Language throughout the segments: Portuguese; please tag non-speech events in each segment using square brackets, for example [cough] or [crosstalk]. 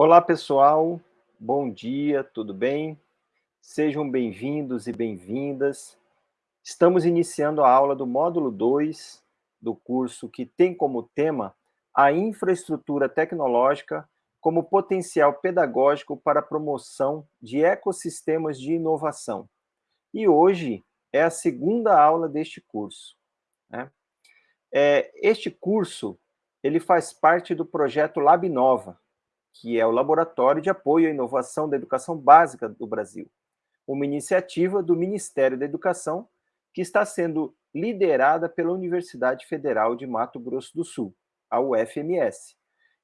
Olá, pessoal. Bom dia, tudo bem? Sejam bem-vindos e bem-vindas. Estamos iniciando a aula do módulo 2 do curso que tem como tema a infraestrutura tecnológica como potencial pedagógico para a promoção de ecossistemas de inovação. E hoje é a segunda aula deste curso. Né? É, este curso ele faz parte do projeto Lab Nova, que é o Laboratório de Apoio à Inovação da Educação Básica do Brasil, uma iniciativa do Ministério da Educação que está sendo liderada pela Universidade Federal de Mato Grosso do Sul, a UFMS.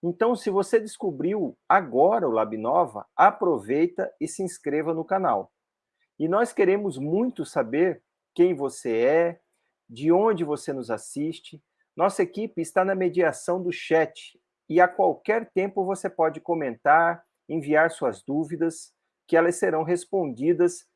Então, se você descobriu agora o Lab Nova, aproveita e se inscreva no canal. E nós queremos muito saber quem você é, de onde você nos assiste. Nossa equipe está na mediação do chat e a qualquer tempo você pode comentar, enviar suas dúvidas, que elas serão respondidas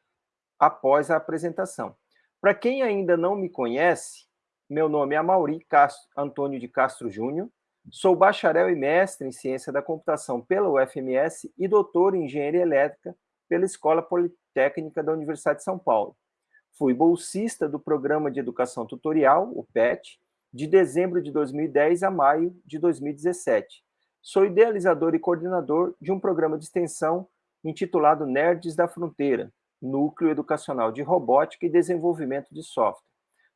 após a apresentação. Para quem ainda não me conhece, meu nome é Mauri Castro, Antônio de Castro Júnior, sou bacharel e mestre em Ciência da Computação pela UFMS e doutor em Engenharia Elétrica pela Escola Politécnica da Universidade de São Paulo. Fui bolsista do Programa de Educação Tutorial, o PET, de dezembro de 2010 a maio de 2017. Sou idealizador e coordenador de um programa de extensão intitulado Nerds da Fronteira, Núcleo Educacional de Robótica e Desenvolvimento de Software.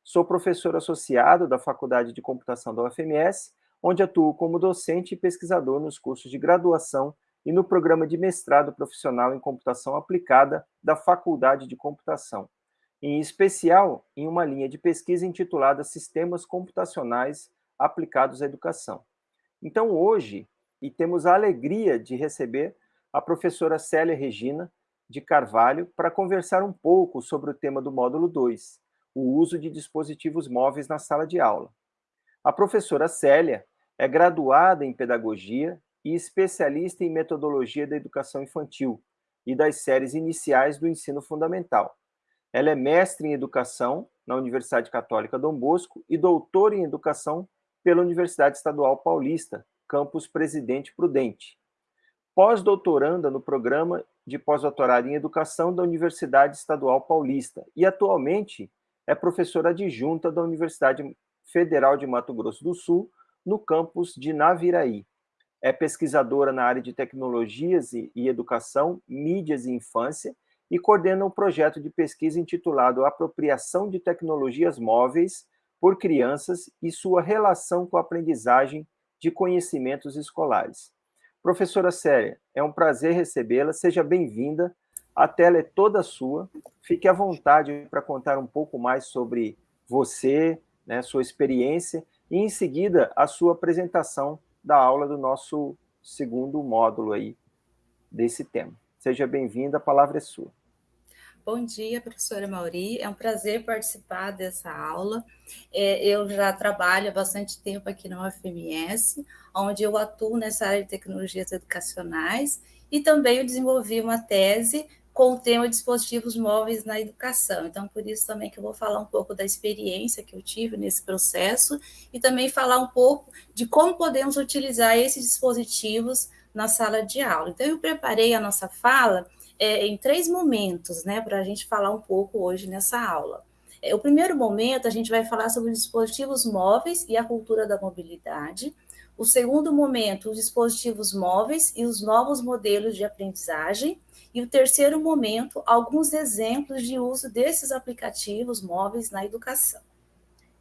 Sou professor associado da Faculdade de Computação da UFMS, onde atuo como docente e pesquisador nos cursos de graduação e no programa de mestrado profissional em computação aplicada da Faculdade de Computação, em especial em uma linha de pesquisa intitulada Sistemas Computacionais Aplicados à Educação. Então, hoje, e temos a alegria de receber a professora Célia Regina de Carvalho para conversar um pouco sobre o tema do módulo 2, o uso de dispositivos móveis na sala de aula. A professora Célia é graduada em Pedagogia e especialista em Metodologia da Educação Infantil e das séries iniciais do ensino fundamental. Ela é mestre em Educação na Universidade Católica Dom Bosco e doutora em Educação pela Universidade Estadual Paulista, campus Presidente Prudente. Pós-doutoranda no programa de pós-doutorado em Educação da Universidade Estadual Paulista e atualmente é professora adjunta da Universidade Federal de Mato Grosso do Sul, no campus de Naviraí é pesquisadora na área de tecnologias e, educação, mídias e infância, e coordena um projeto de pesquisa intitulado Apropriação de Tecnologias Móveis por Crianças e sua relação com a aprendizagem de conhecimentos escolares. Professora Séria, é um prazer recebê-la, seja bem-vinda, a tela é toda sua, fique à vontade para contar um pouco mais sobre você, né, sua experiência, e em seguida a sua apresentação da aula do nosso segundo módulo aí desse tema. Seja bem-vinda, a palavra é sua. Bom dia, professora Mauri. É um prazer participar dessa aula. É, eu já trabalho há bastante tempo aqui na UFMS, onde eu atuo nessa área de tecnologias educacionais e também eu desenvolvi uma tese com o tema dispositivos móveis na educação. Então, por isso também que eu vou falar um pouco da experiência que eu tive nesse processo e também falar um pouco de como podemos utilizar esses dispositivos na sala de aula. Então, eu preparei a nossa fala é, em três momentos, né, para a gente falar um pouco hoje nessa aula. É, o primeiro momento, a gente vai falar sobre dispositivos móveis e a cultura da mobilidade. O segundo momento, os dispositivos móveis e os novos modelos de aprendizagem. E o terceiro momento, alguns exemplos de uso desses aplicativos móveis na educação.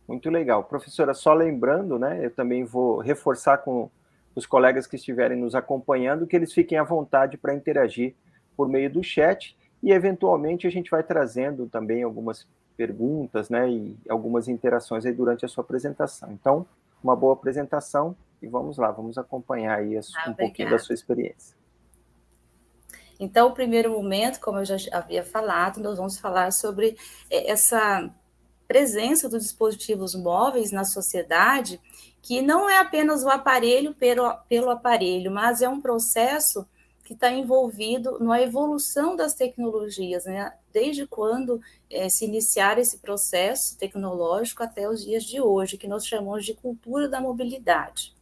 Muito legal. Professora, só lembrando, né, eu também vou reforçar com os colegas que estiverem nos acompanhando, que eles fiquem à vontade para interagir por meio do chat e, eventualmente, a gente vai trazendo também algumas perguntas né, e algumas interações aí durante a sua apresentação. Então, uma boa apresentação e vamos lá, vamos acompanhar aí ah, um pouquinho da sua experiência. Então, o primeiro momento, como eu já havia falado, nós vamos falar sobre é, essa presença dos dispositivos móveis na sociedade, que não é apenas o aparelho pelo, pelo aparelho, mas é um processo que está envolvido na evolução das tecnologias, né? desde quando é, se iniciar esse processo tecnológico até os dias de hoje, que nós chamamos de cultura da mobilidade.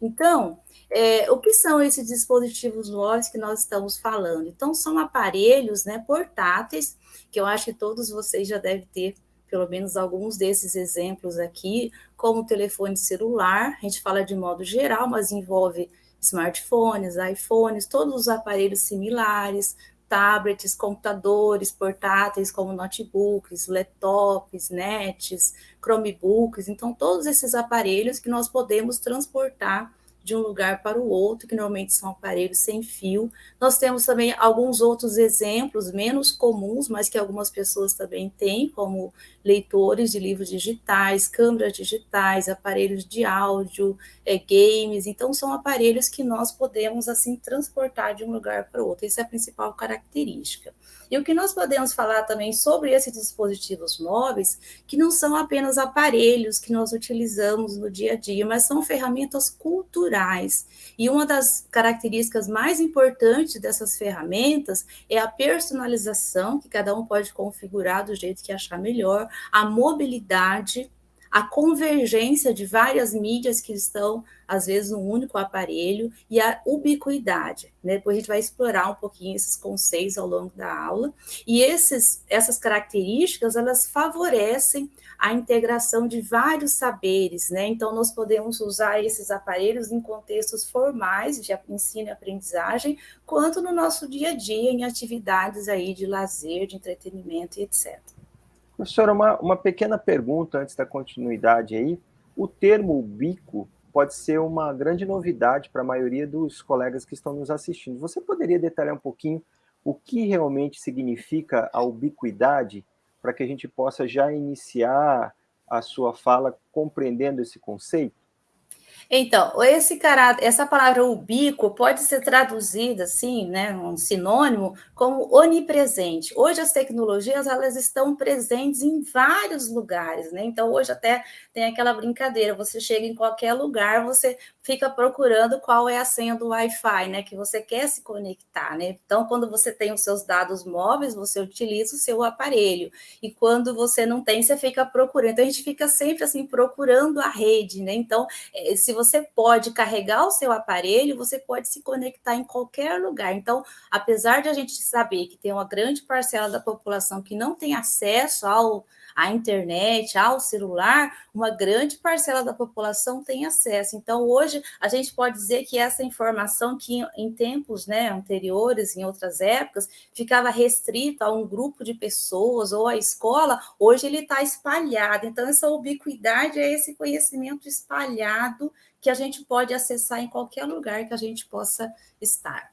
Então, é, o que são esses dispositivos móveis que nós estamos falando? Então, são aparelhos né, portáteis, que eu acho que todos vocês já devem ter pelo menos alguns desses exemplos aqui, como o telefone celular, a gente fala de modo geral, mas envolve smartphones, iPhones, todos os aparelhos similares, tablets, computadores portáteis como notebooks, laptops, nets, Chromebooks, então todos esses aparelhos que nós podemos transportar de um lugar para o outro, que normalmente são aparelhos sem fio. Nós temos também alguns outros exemplos menos comuns, mas que algumas pessoas também têm, como leitores de livros digitais, câmeras digitais, aparelhos de áudio, é, games. Então, são aparelhos que nós podemos, assim, transportar de um lugar para o outro. Essa é a principal característica. E o que nós podemos falar também sobre esses dispositivos móveis, que não são apenas aparelhos que nós utilizamos no dia a dia, mas são ferramentas culturais. E uma das características mais importantes dessas ferramentas é a personalização, que cada um pode configurar do jeito que achar melhor, a mobilidade a convergência de várias mídias que estão, às vezes, num único aparelho e a ubiquidade. Né? Depois a gente vai explorar um pouquinho esses conceitos ao longo da aula. E esses, essas características, elas favorecem a integração de vários saberes, né? Então, nós podemos usar esses aparelhos em contextos formais de ensino e aprendizagem, quanto no nosso dia a dia, em atividades aí de lazer, de entretenimento e etc. Professora, uma, uma pequena pergunta antes da continuidade aí. O termo bico pode ser uma grande novidade para a maioria dos colegas que estão nos assistindo. Você poderia detalhar um pouquinho o que realmente significa a ubiquidade, para que a gente possa já iniciar a sua fala compreendendo esse conceito? Então, esse caráter, essa palavra ubíquo pode ser traduzida assim, né, um sinônimo, como onipresente. Hoje as tecnologias elas estão presentes em vários lugares, né? Então hoje até tem aquela brincadeira, você chega em qualquer lugar, você fica procurando qual é a senha do Wi-Fi, né, que você quer se conectar, né? Então quando você tem os seus dados móveis, você utiliza o seu aparelho. E quando você não tem, você fica procurando. Então a gente fica sempre assim procurando a rede, né? Então, eh, se você você pode carregar o seu aparelho, você pode se conectar em qualquer lugar. Então, apesar de a gente saber que tem uma grande parcela da população que não tem acesso ao à internet, ao celular, uma grande parcela da população tem acesso. Então, hoje, a gente pode dizer que essa informação que em tempos né, anteriores, em outras épocas, ficava restrita a um grupo de pessoas ou à escola, hoje ele está espalhado. Então, essa ubiquidade é esse conhecimento espalhado que a gente pode acessar em qualquer lugar que a gente possa estar.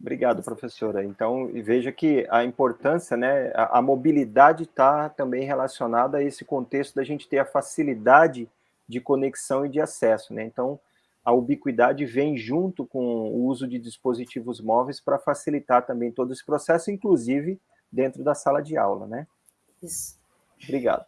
Obrigado, professora. Então, veja que a importância, né, a, a mobilidade está também relacionada a esse contexto da gente ter a facilidade de conexão e de acesso, né? Então, a ubiquidade vem junto com o uso de dispositivos móveis para facilitar também todo esse processo, inclusive dentro da sala de aula, né? Isso. Obrigado.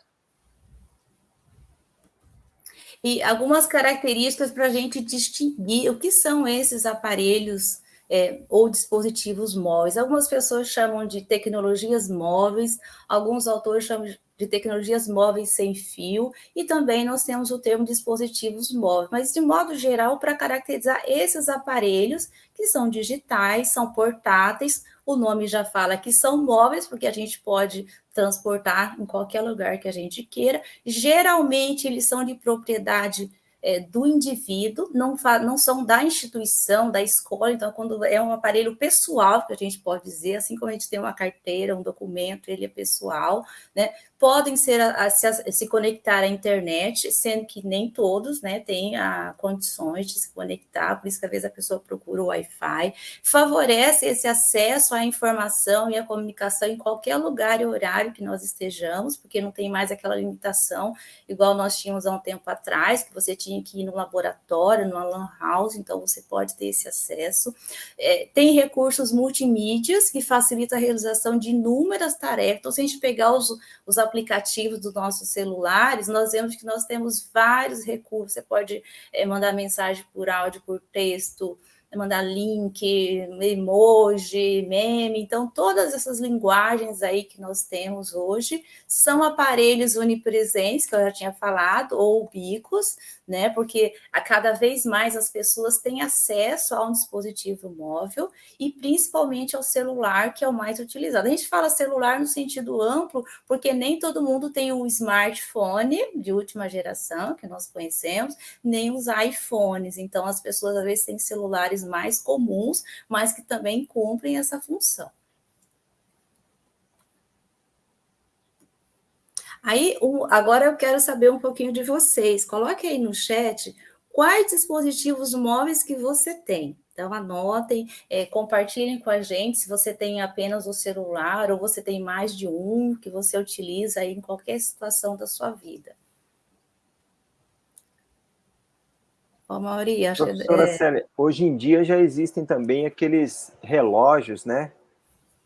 E algumas características para a gente distinguir o que são esses aparelhos é, ou dispositivos móveis. Algumas pessoas chamam de tecnologias móveis, alguns autores chamam de tecnologias móveis sem fio, e também nós temos o termo dispositivos móveis, mas de modo geral, para caracterizar esses aparelhos que são digitais, são portáteis, o nome já fala que são móveis, porque a gente pode transportar em qualquer lugar que a gente queira. Geralmente, eles são de propriedade é, do indivíduo, não, não são da instituição, da escola, então, quando é um aparelho pessoal, que a gente pode dizer, assim como a gente tem uma carteira, um documento, ele é pessoal, né? Podem ser a, a, se, a, se, conectar à internet, sendo que nem todos né, têm a, condições de se conectar, por isso que às vezes a pessoa procura o Wi-Fi, favorece esse acesso à informação e à comunicação em qualquer lugar e horário que nós estejamos, porque não tem mais aquela limitação, igual nós tínhamos há um tempo atrás, que você tinha que ir no laboratório, numa lan house, então você pode ter esse acesso. É, tem recursos multimídias que facilitam a realização de inúmeras tarefas, então se a gente pegar os, os aplicativos dos nossos celulares, nós vemos que nós temos vários recursos. Você pode é, mandar mensagem por áudio, por texto, mandar link, emoji, meme. Então, todas essas linguagens aí que nós temos hoje são aparelhos onipresentes, que eu já tinha falado, ou bicos, né? Porque a cada vez mais as pessoas têm acesso a um dispositivo móvel e principalmente ao celular, que é o mais utilizado. A gente fala celular no sentido amplo, porque nem todo mundo tem um smartphone de última geração, que nós conhecemos, nem os iPhones. Então, as pessoas às vezes têm celulares mais comuns, mas que também cumprem essa função. Aí, agora eu quero saber um pouquinho de vocês. Coloque aí no chat quais dispositivos móveis que você tem. Então, anotem, é, compartilhem com a gente se você tem apenas o celular ou você tem mais de um que você utiliza aí em qualquer situação da sua vida. Ô, Mauri, acho Professora é... Célia, hoje em dia já existem também aqueles relógios, né?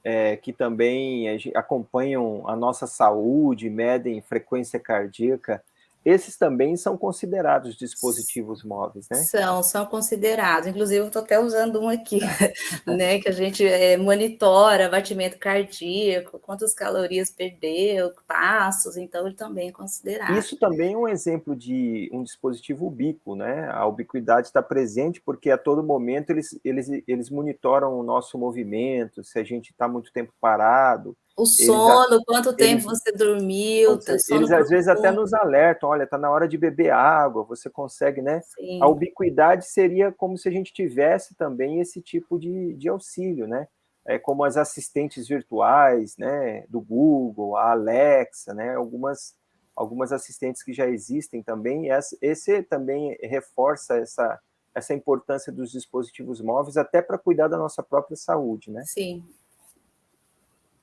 É, que também acompanham a nossa saúde, medem frequência cardíaca, esses também são considerados dispositivos móveis, né? São, são considerados. Inclusive, eu estou até usando um aqui, [laughs] né? Que a gente é, monitora batimento cardíaco, quantas calorias perdeu, passos, então ele também é considerado. Isso também é um exemplo de um dispositivo ubíquo, né? A ubiquidade está presente porque a todo momento eles, eles, eles monitoram o nosso movimento, se a gente está muito tempo parado, o sono, eles, quanto tempo eles, você dormiu. Eles, eles às vezes até nos alertam, olha, está na hora de beber água, você consegue, né? Sim. A ubiquidade seria como se a gente tivesse também esse tipo de, de auxílio, né? É como as assistentes virtuais, né? Do Google, a Alexa, né? Algumas, algumas assistentes que já existem também. Esse também reforça essa, essa importância dos dispositivos móveis até para cuidar da nossa própria saúde, né? Sim.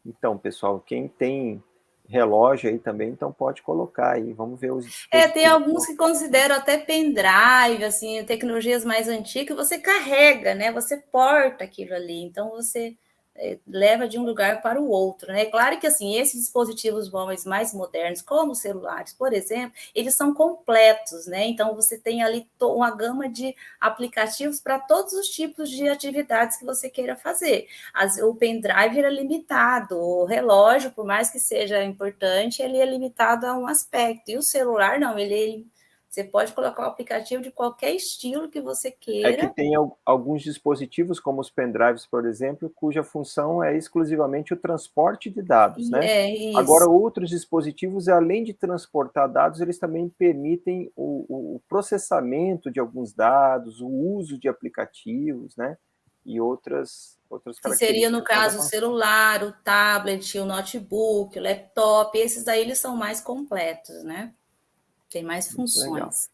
Então, pessoal, quem tem relógio aí também, então pode colocar aí, vamos ver os... É, tem alguns que consideram até pendrive, assim, tecnologias mais antigas, você carrega, né, você porta aquilo ali, então você leva de um lugar para o outro, né? Claro que assim, esses dispositivos móveis mais modernos, como os celulares, por exemplo, eles são completos, né? Então você tem ali uma gama de aplicativos para todos os tipos de atividades que você queira fazer. As, o pendrive é limitado, o relógio, por mais que seja importante, ele é limitado a um aspecto. E o celular não, ele você pode colocar o aplicativo de qualquer estilo que você queira. É que tem alguns dispositivos, como os pendrives, por exemplo, cuja função é exclusivamente o transporte de dados, né? É, isso. Agora, outros dispositivos, além de transportar dados, eles também permitem o, o processamento de alguns dados, o uso de aplicativos, né? E outras outras que seria, no caso, o celular, o tablet, o notebook, o laptop, esses daí eles são mais completos, né? Tem mais funções.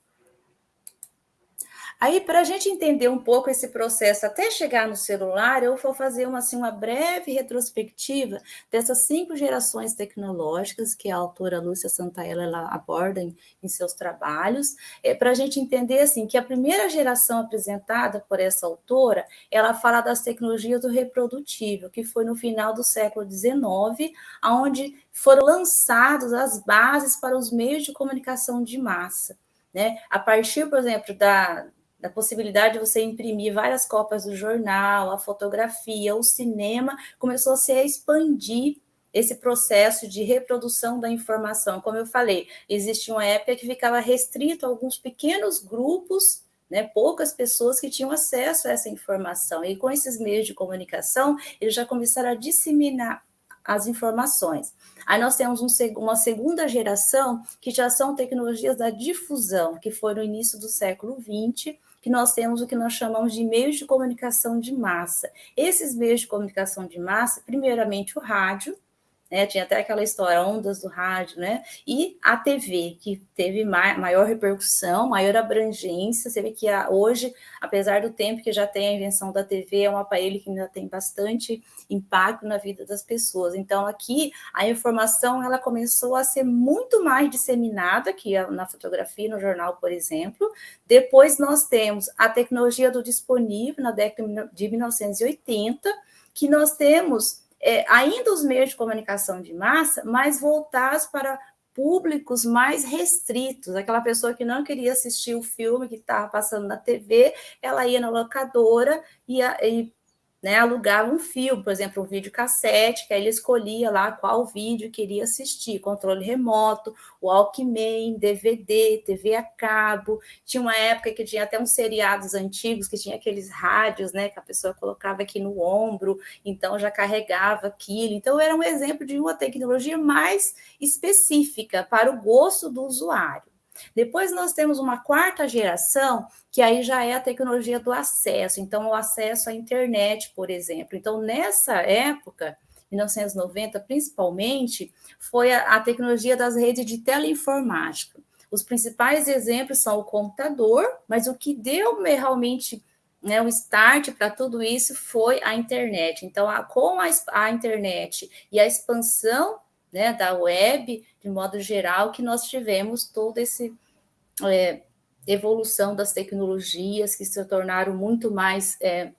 Aí, para a gente entender um pouco esse processo até chegar no celular, eu vou fazer uma, assim, uma breve retrospectiva dessas cinco gerações tecnológicas que a autora Lúcia Santaella ela aborda em, em seus trabalhos, é, para a gente entender assim que a primeira geração apresentada por essa autora, ela fala das tecnologias do reprodutível, que foi no final do século XIX, onde foram lançadas as bases para os meios de comunicação de massa. Né? A partir, por exemplo, da, da possibilidade de você imprimir várias cópias do jornal, a fotografia, o cinema, começou a se expandir esse processo de reprodução da informação. Como eu falei, existia uma época que ficava restrito a alguns pequenos grupos, né, poucas pessoas que tinham acesso a essa informação. E com esses meios de comunicação, eles já começaram a disseminar as informações. Aí nós temos um, uma segunda geração que já são tecnologias da difusão, que foi no início do século XX, que nós temos o que nós chamamos de meios de comunicação de massa. Esses meios de comunicação de massa, primeiramente o rádio, né? Tinha até aquela história, ondas do rádio, né? E a TV, que teve maior repercussão, maior abrangência. Você vê que hoje, apesar do tempo que já tem a invenção da TV, é um aparelho que ainda tem bastante impacto na vida das pessoas. Então, aqui, a informação ela começou a ser muito mais disseminada, aqui na fotografia, no jornal, por exemplo. Depois, nós temos a tecnologia do disponível, na década de 1980, que nós temos é, ainda os meios de comunicação de massa, mas voltados para públicos mais restritos. Aquela pessoa que não queria assistir o filme que estava passando na TV, ela ia na locadora e, e né, alugava um filme, por exemplo, um vídeo cassete, que aí ele escolhia lá qual vídeo queria assistir, controle remoto, Walkman, DVD, TV a cabo. Tinha uma época que tinha até uns seriados antigos que tinha aqueles rádios, né, que a pessoa colocava aqui no ombro, então já carregava aquilo. Então era um exemplo de uma tecnologia mais específica para o gosto do usuário. Depois nós temos uma quarta geração, que aí já é a tecnologia do acesso, então o acesso à internet, por exemplo. Então, nessa época, 1990 principalmente, foi a, a tecnologia das redes de teleinformática. Os principais exemplos são o computador, mas o que deu realmente né, o start para tudo isso foi a internet. Então, a, com a, a internet e a expansão né, da web, de modo geral, que nós tivemos toda essa é, evolução das tecnologias que se tornaram muito mais. É,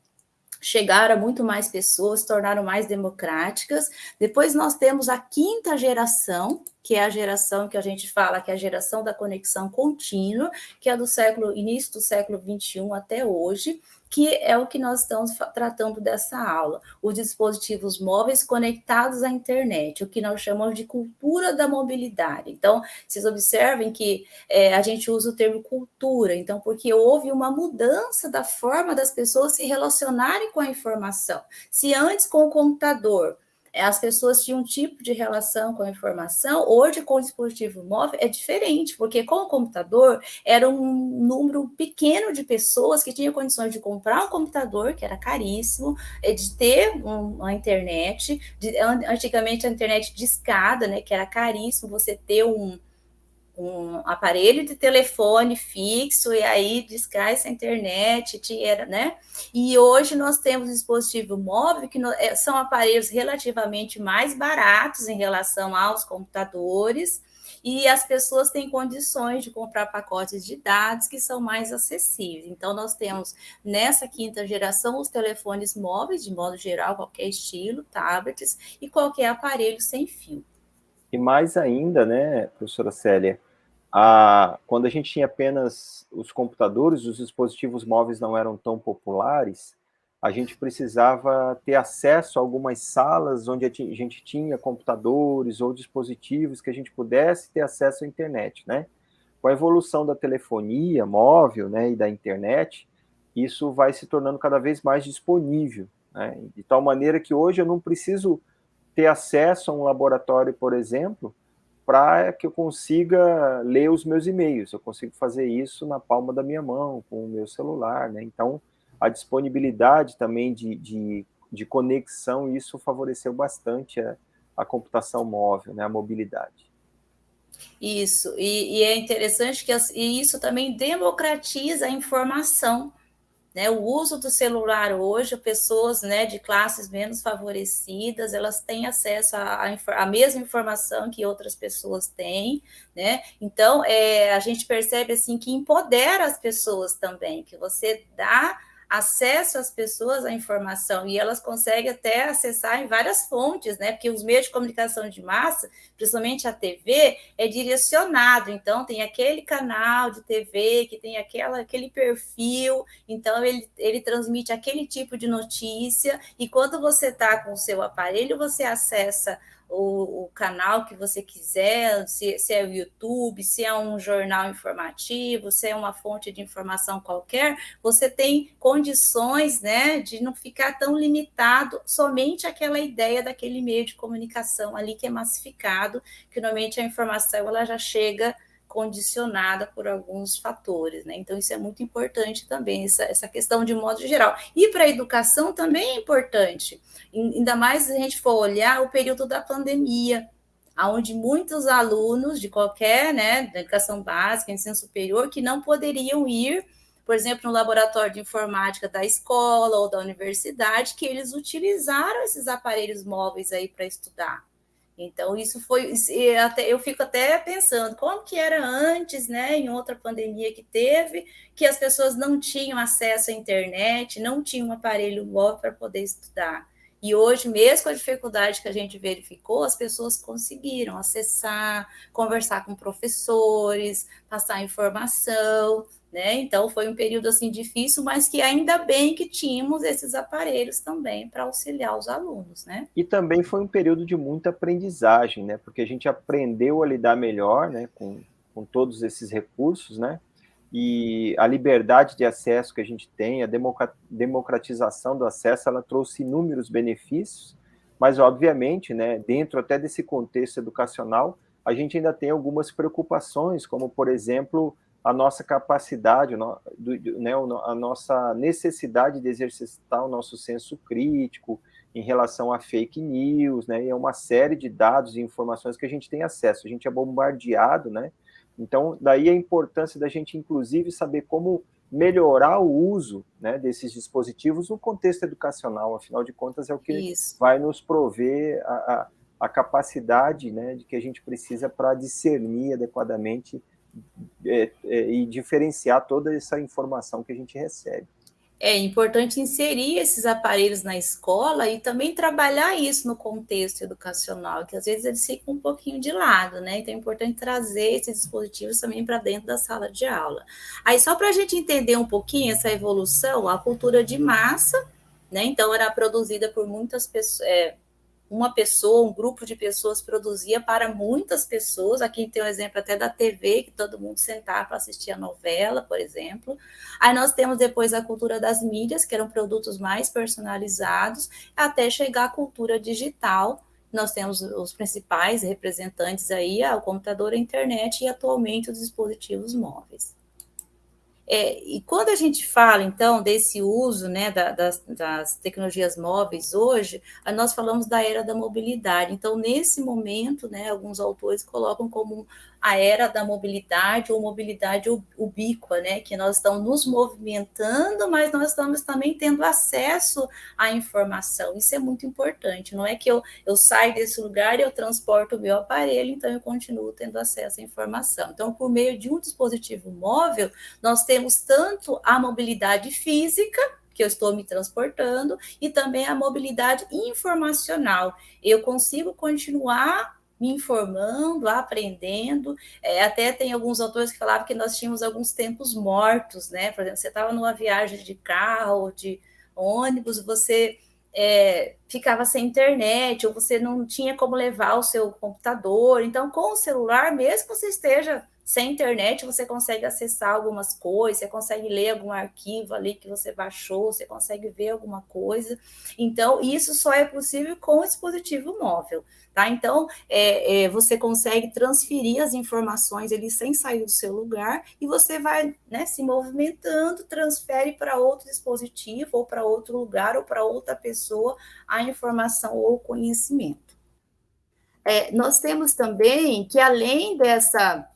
chegaram a muito mais pessoas, tornaram mais democráticas. Depois nós temos a quinta geração, que é a geração que a gente fala que é a geração da conexão contínua, que é do século início do século 21 até hoje, que é o que nós estamos tratando dessa aula, os dispositivos móveis conectados à internet, o que nós chamamos de cultura da mobilidade. Então, vocês observem que é, a gente usa o termo cultura, então, porque houve uma mudança da forma das pessoas se relacionarem com a informação. Se antes com o computador as pessoas tinham um tipo de relação com a informação, hoje com o dispositivo móvel é diferente, porque com o computador era um número pequeno de pessoas que tinham condições de comprar um computador, que era caríssimo, é, de ter uma internet, de, antigamente a internet de escada, né, que era caríssimo você ter um, um aparelho de telefone fixo e aí discar essa internet, tinha, né? E hoje nós temos dispositivo móvel que é, são aparelhos relativamente mais baratos em relação aos computadores e as pessoas têm condições de comprar pacotes de dados que são mais acessíveis. Então, nós temos nessa quinta geração os telefones móveis, de modo geral, qualquer estilo, tablets e qualquer aparelho sem fio. E mais ainda, né, professora Célia, quando a gente tinha apenas os computadores, os dispositivos móveis não eram tão populares, a gente precisava ter acesso a algumas salas onde a gente tinha computadores ou dispositivos que a gente pudesse ter acesso à internet, né? Com a evolução da telefonia móvel, né, e da internet, isso vai se tornando cada vez mais disponível, né? De tal maneira que hoje eu não preciso ter acesso a um laboratório, por exemplo, para que eu consiga ler os meus e-mails. Eu consigo fazer isso na palma da minha mão, com o meu celular, né? Então, a disponibilidade também de, de, de conexão, isso favoreceu bastante a, a computação móvel, né? A mobilidade. Isso, e, e é interessante que as, e isso também democratiza a informação, né, o uso do celular hoje, pessoas né, de classes menos favorecidas, elas têm acesso à, mesma informação que outras pessoas têm, né? Então, é, a gente percebe assim que empodera as pessoas também, que você dá acesso às pessoas à informação e elas conseguem até acessar em várias fontes, né? Porque os meios de comunicação de massa, principalmente a TV, é direcionado. Então, tem aquele canal de TV que tem aquela, aquele perfil, então ele, ele transmite aquele tipo de notícia, e quando você está com o seu aparelho, você acessa o, o, canal que você quiser, se, se, é o YouTube, se é um jornal informativo, se é uma fonte de informação qualquer, você tem condições né, de não ficar tão limitado somente àquela ideia daquele meio de comunicação ali que é massificado, que normalmente a informação ela já chega condicionada por alguns fatores, né? Então, isso é muito importante também, essa, essa questão de modo geral. E para a educação também é importante, ainda mais se a gente for olhar o período da pandemia, onde muitos alunos de qualquer, né, da educação básica, ensino superior, que não poderiam ir, por exemplo, no laboratório de informática da escola ou da universidade, que eles utilizaram esses aparelhos móveis aí para estudar. Então, isso foi. Até, eu fico até pensando como que era antes, né, em outra pandemia que teve, que as pessoas não tinham acesso à internet, não tinham um aparelho móvel para poder estudar. E hoje, mesmo com a dificuldade que a gente verificou, as pessoas conseguiram acessar, conversar com professores, passar informação, né? Então foi um período assim difícil, mas que ainda bem que tínhamos esses aparelhos também para auxiliar os alunos, né? E também foi um período de muita aprendizagem, né? Porque a gente aprendeu a lidar melhor, né, com, com todos esses recursos, né? E a liberdade de acesso que a gente tem, a democratização do acesso, ela trouxe inúmeros benefícios, mas né, dentro até desse contexto educacional, a gente ainda tem algumas preocupações, como por exemplo, a nossa capacidade, né, a nossa necessidade de exercitar o nosso senso crítico em relação a fake news, né, e é uma série de dados e informações que a gente tem acesso, a gente é bombardeado, né, então daí a importância da gente, inclusive, saber como melhorar o uso né, desses dispositivos no contexto educacional, afinal de contas é o que Isso. vai nos prover a, a, a capacidade né, de que a gente precisa para discernir adequadamente é, é, e diferenciar toda essa informação que a gente recebe. É importante inserir esses aparelhos na escola e também trabalhar isso no contexto educacional, que às vezes eles ficam um pouquinho de lado, né? Então é importante trazer esses dispositivos também para dentro da sala de aula. Aí, só para a gente entender um pouquinho essa evolução, a cultura de massa, né? Então, era produzida por muitas pessoas. É, uma pessoa, um grupo de pessoas produzia para muitas pessoas. Aqui tem um exemplo até da TV, que todo mundo sentava para assistir a novela, por exemplo. Aí nós temos depois a cultura das mídias, que eram produtos mais personalizados, até chegar à cultura digital. Nós temos os principais representantes aí, o computador, a internet e atualmente os dispositivos móveis. É, e quando a gente fala, então, desse uso né, da, das, das, tecnologias móveis hoje, nós falamos da era da mobilidade. Então, nesse momento, né, alguns autores colocam como a era da mobilidade ou mobilidade ubíqua, né? Que nós estamos nos movimentando, mas nós estamos também tendo acesso à informação. Isso é muito importante. Não é que eu, eu saio desse lugar e eu transporto o meu aparelho, então eu continuo tendo acesso à informação. Então, por meio de um dispositivo móvel, nós temos tanto a mobilidade física, que eu estou me transportando, e também a mobilidade informacional. Eu consigo continuar me informando, aprendendo. É, até tem alguns autores que falavam que nós tínhamos alguns tempos mortos, né? Por exemplo, você estava numa viagem de carro de ônibus, você é, ficava sem internet, ou você não tinha como levar o seu computador. Então, com o celular, mesmo que você esteja sem internet, você consegue acessar algumas coisas, você consegue ler algum arquivo ali que você baixou, você consegue ver alguma coisa. Então, isso só é possível com o dispositivo móvel. Tá? Então, é, é, você consegue transferir as informações ali sem sair do seu lugar e você vai né, se movimentando, transfere para outro dispositivo, ou para outro lugar, ou para outra pessoa a informação ou o conhecimento. É, nós temos também que, além dessa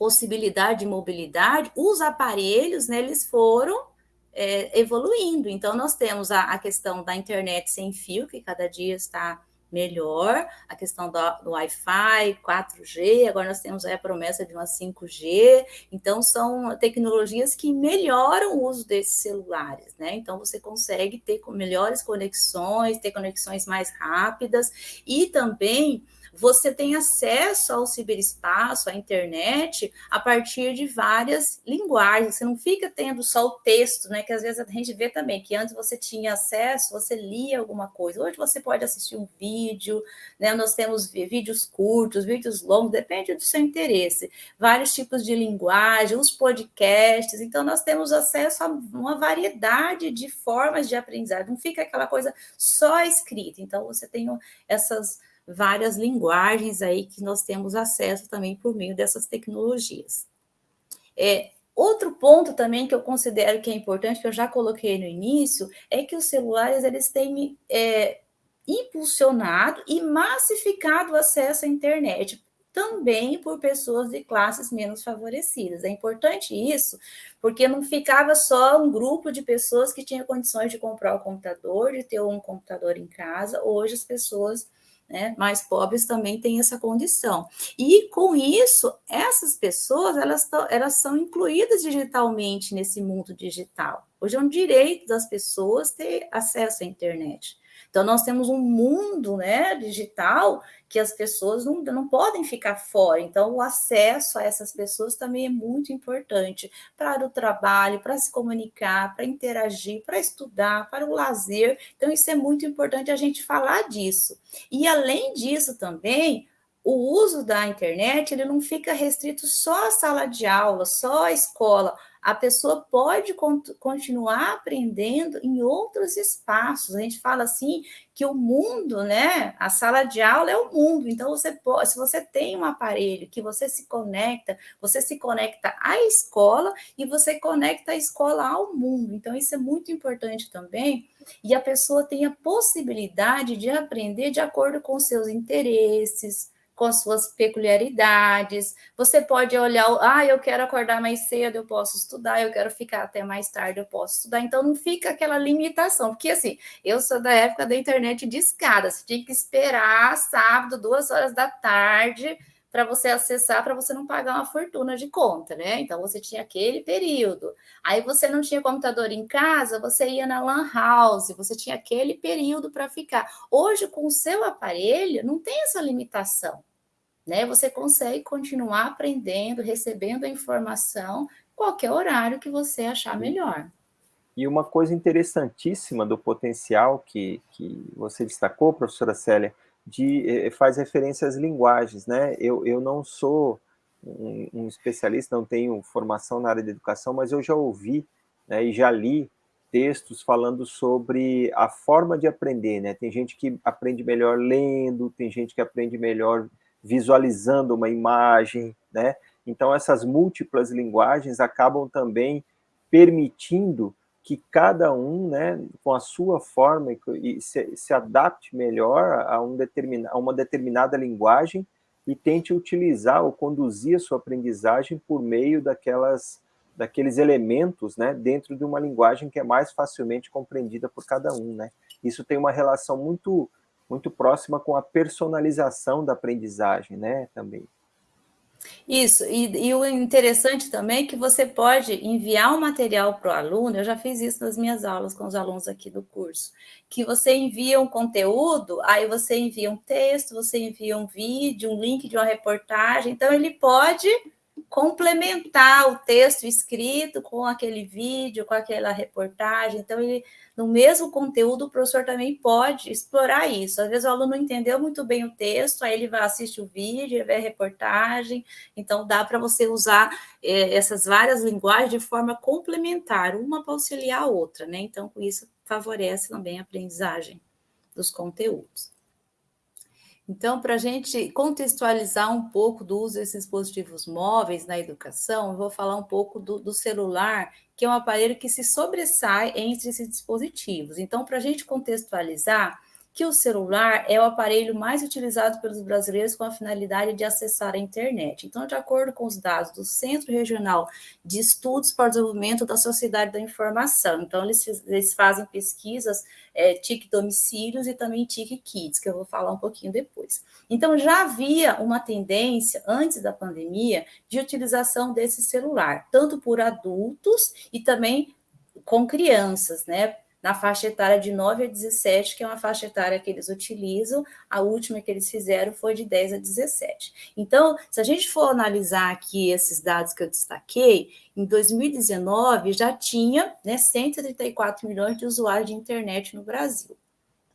possibilidade de mobilidade, os aparelhos, né, eles foram é, evoluindo. Então, nós temos a, a, questão da internet sem fio, que cada dia está melhor, a questão do, do Wi-Fi, 4G, agora nós temos a promessa de uma 5G, então são tecnologias que melhoram o uso desses celulares, né? Então você consegue ter melhores conexões, ter conexões mais rápidas e também você tem acesso ao ciberespaço, à internet, a partir de várias linguagens. Você não fica tendo só o texto, né? Que às vezes a gente vê também que antes você tinha acesso, você lia alguma coisa. Hoje você pode assistir um vídeo, né? Nós temos vídeos curtos, vídeos longos, depende do seu interesse. Vários tipos de linguagem, os podcasts. Então, nós temos acesso a uma variedade de formas de aprendizagem. Não fica aquela coisa só escrita. Então, você tem essas várias linguagens aí que nós temos acesso também por meio dessas tecnologias. É, outro ponto também que eu considero que é importante, que eu já coloquei no início, é que os celulares eles têm é, impulsionado e massificado o acesso à internet, também por pessoas de classes menos favorecidas. É importante isso, porque não ficava só um grupo de pessoas que tinham condições de comprar o computador, de ter um computador em casa. Hoje as pessoas né, mais pobres também têm essa condição. E com isso, essas pessoas elas, elas são incluídas digitalmente nesse mundo digital. Hoje é um direito das pessoas ter acesso à internet. Então, nós temos um mundo né, digital que as pessoas não, não podem ficar fora. Então, o acesso a essas pessoas também é muito importante para o trabalho, para se comunicar, para interagir, para estudar, para o lazer. Então, isso é muito importante a gente falar disso. E, além disso, também, o uso da internet ele não fica restrito só à sala de aula, só à escola a pessoa pode continuar aprendendo em outros espaços. A gente fala assim que o mundo, né? A sala de aula é o mundo. Então, você pode, se você tem um aparelho que você se conecta, você se conecta à escola e você conecta a escola ao mundo. Então, isso é muito importante também. E a pessoa tem a possibilidade de aprender de acordo com seus interesses, com as suas peculiaridades. Você pode olhar, ah, eu quero acordar mais cedo, eu posso estudar, eu quero ficar até mais tarde, eu posso estudar. Então não fica aquela limitação, porque assim, eu sou da época da internet de escada, você tinha que esperar sábado, duas horas da tarde, para você acessar, para você não pagar uma fortuna de conta, né? Então você tinha aquele período. Aí você não tinha computador em casa, você ia na LAN house, você tinha aquele período para ficar. Hoje, com o seu aparelho, não tem essa limitação né? Você consegue continuar aprendendo, recebendo a informação, qualquer horário que você achar melhor. E uma coisa interessantíssima do potencial que, que você destacou, professora Célia, de, eh, faz referência às linguagens, né? Eu, eu não sou um, um, especialista, não tenho formação na área de educação, mas eu já ouvi né, e já li textos falando sobre a forma de aprender, né? Tem gente que aprende melhor lendo, tem gente que aprende melhor visualizando uma imagem, né? Então, essas múltiplas linguagens acabam também permitindo que cada um, né, com a sua forma, se, se adapte melhor a, um a uma determinada linguagem e tente utilizar ou conduzir a sua aprendizagem por meio daquelas, daqueles elementos né, dentro de uma linguagem que é mais facilmente compreendida por cada um. Né? Isso tem uma relação muito muito próxima com a personalização da aprendizagem, né, também. Isso, e, e, o interessante também é que você pode enviar o um material para o aluno, eu já fiz isso nas minhas aulas com os alunos aqui do curso, que você envia um conteúdo, aí você envia um texto, você envia um vídeo, um link de uma reportagem, então ele pode complementar o texto escrito com aquele vídeo, com aquela reportagem. Então, ele, no mesmo conteúdo, o professor também pode explorar isso. Às vezes o aluno não entendeu muito bem o texto, aí ele vai assistir o vídeo, vê a reportagem. Então, dá para você usar é, essas várias linguagens de forma complementar, uma para auxiliar a outra, né? Então, com isso, favorece também a aprendizagem dos conteúdos. Então, para a gente contextualizar um pouco do uso desses dispositivos móveis na educação, eu vou falar um pouco do, do celular, que é um aparelho que se sobressai entre esses dispositivos. Então, para a gente contextualizar, que o celular é o aparelho mais utilizado pelos brasileiros com a finalidade de acessar a internet. Então, de acordo com os dados do Centro Regional de Estudos para o Desenvolvimento da Sociedade da Informação, então eles, eles fazem pesquisas é, TIC domicílios e também TIC kits, que eu vou falar um pouquinho depois. Então, já havia uma tendência, antes da pandemia, de utilização desse celular, tanto por adultos e também com crianças, né? Na faixa etária de 9 a 17, que é uma faixa etária que eles utilizam, a última que eles fizeram foi de 10 a 17. Então, se a gente for analisar aqui esses dados que eu destaquei, em 2019 já tinha né, 134 milhões de usuários de internet no Brasil,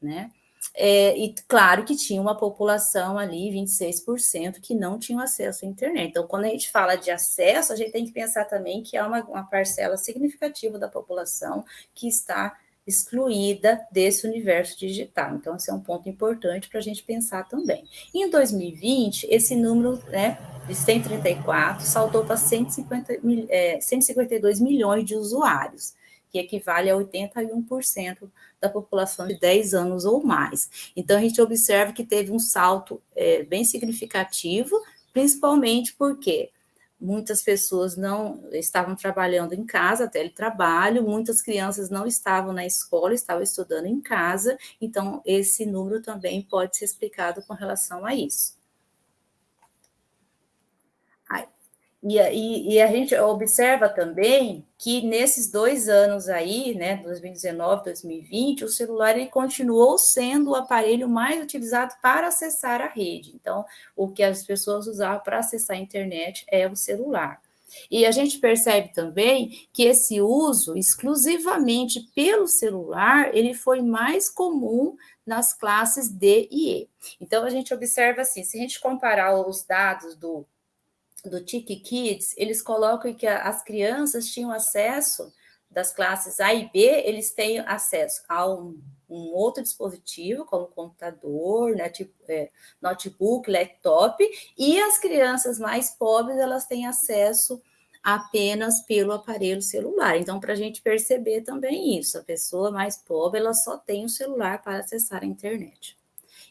né? É, e claro que tinha uma população ali, 26%, que não tinham acesso à internet. Então, quando a gente fala de acesso, a gente tem que pensar também que há uma, uma parcela significativa da população que está excluída desse universo digital. Então, esse é um ponto importante para a gente pensar também. Em 2020, esse número né, de 134 saltou para 150, é, 152 milhões de usuários, que equivale a 81% da população de 10 anos ou mais. Então, a gente observa que teve um salto é, bem significativo, principalmente porque muitas pessoas não estavam trabalhando em casa, teletrabalho, muitas crianças não estavam na escola, estavam estudando em casa, então esse número também pode ser explicado com relação a isso. E, e, e, a gente observa também que nesses dois anos aí, né, 2019, 2020, o celular ele continuou sendo o aparelho mais utilizado para acessar a rede. Então, o que as pessoas usavam para acessar a internet é o celular. E a gente percebe também que esse uso exclusivamente pelo celular, ele foi mais comum nas classes D e E. Então a gente observa assim, se a gente comparar os dados do do TIC Kids, eles colocam que as crianças tinham acesso das classes A e B, eles têm acesso a um, um outro dispositivo, como computador, né, tipo, é, notebook, laptop, e as crianças mais pobres, elas têm acesso apenas pelo aparelho celular. Então, para a gente perceber também isso, a pessoa mais pobre, ela só tem o celular para acessar a internet.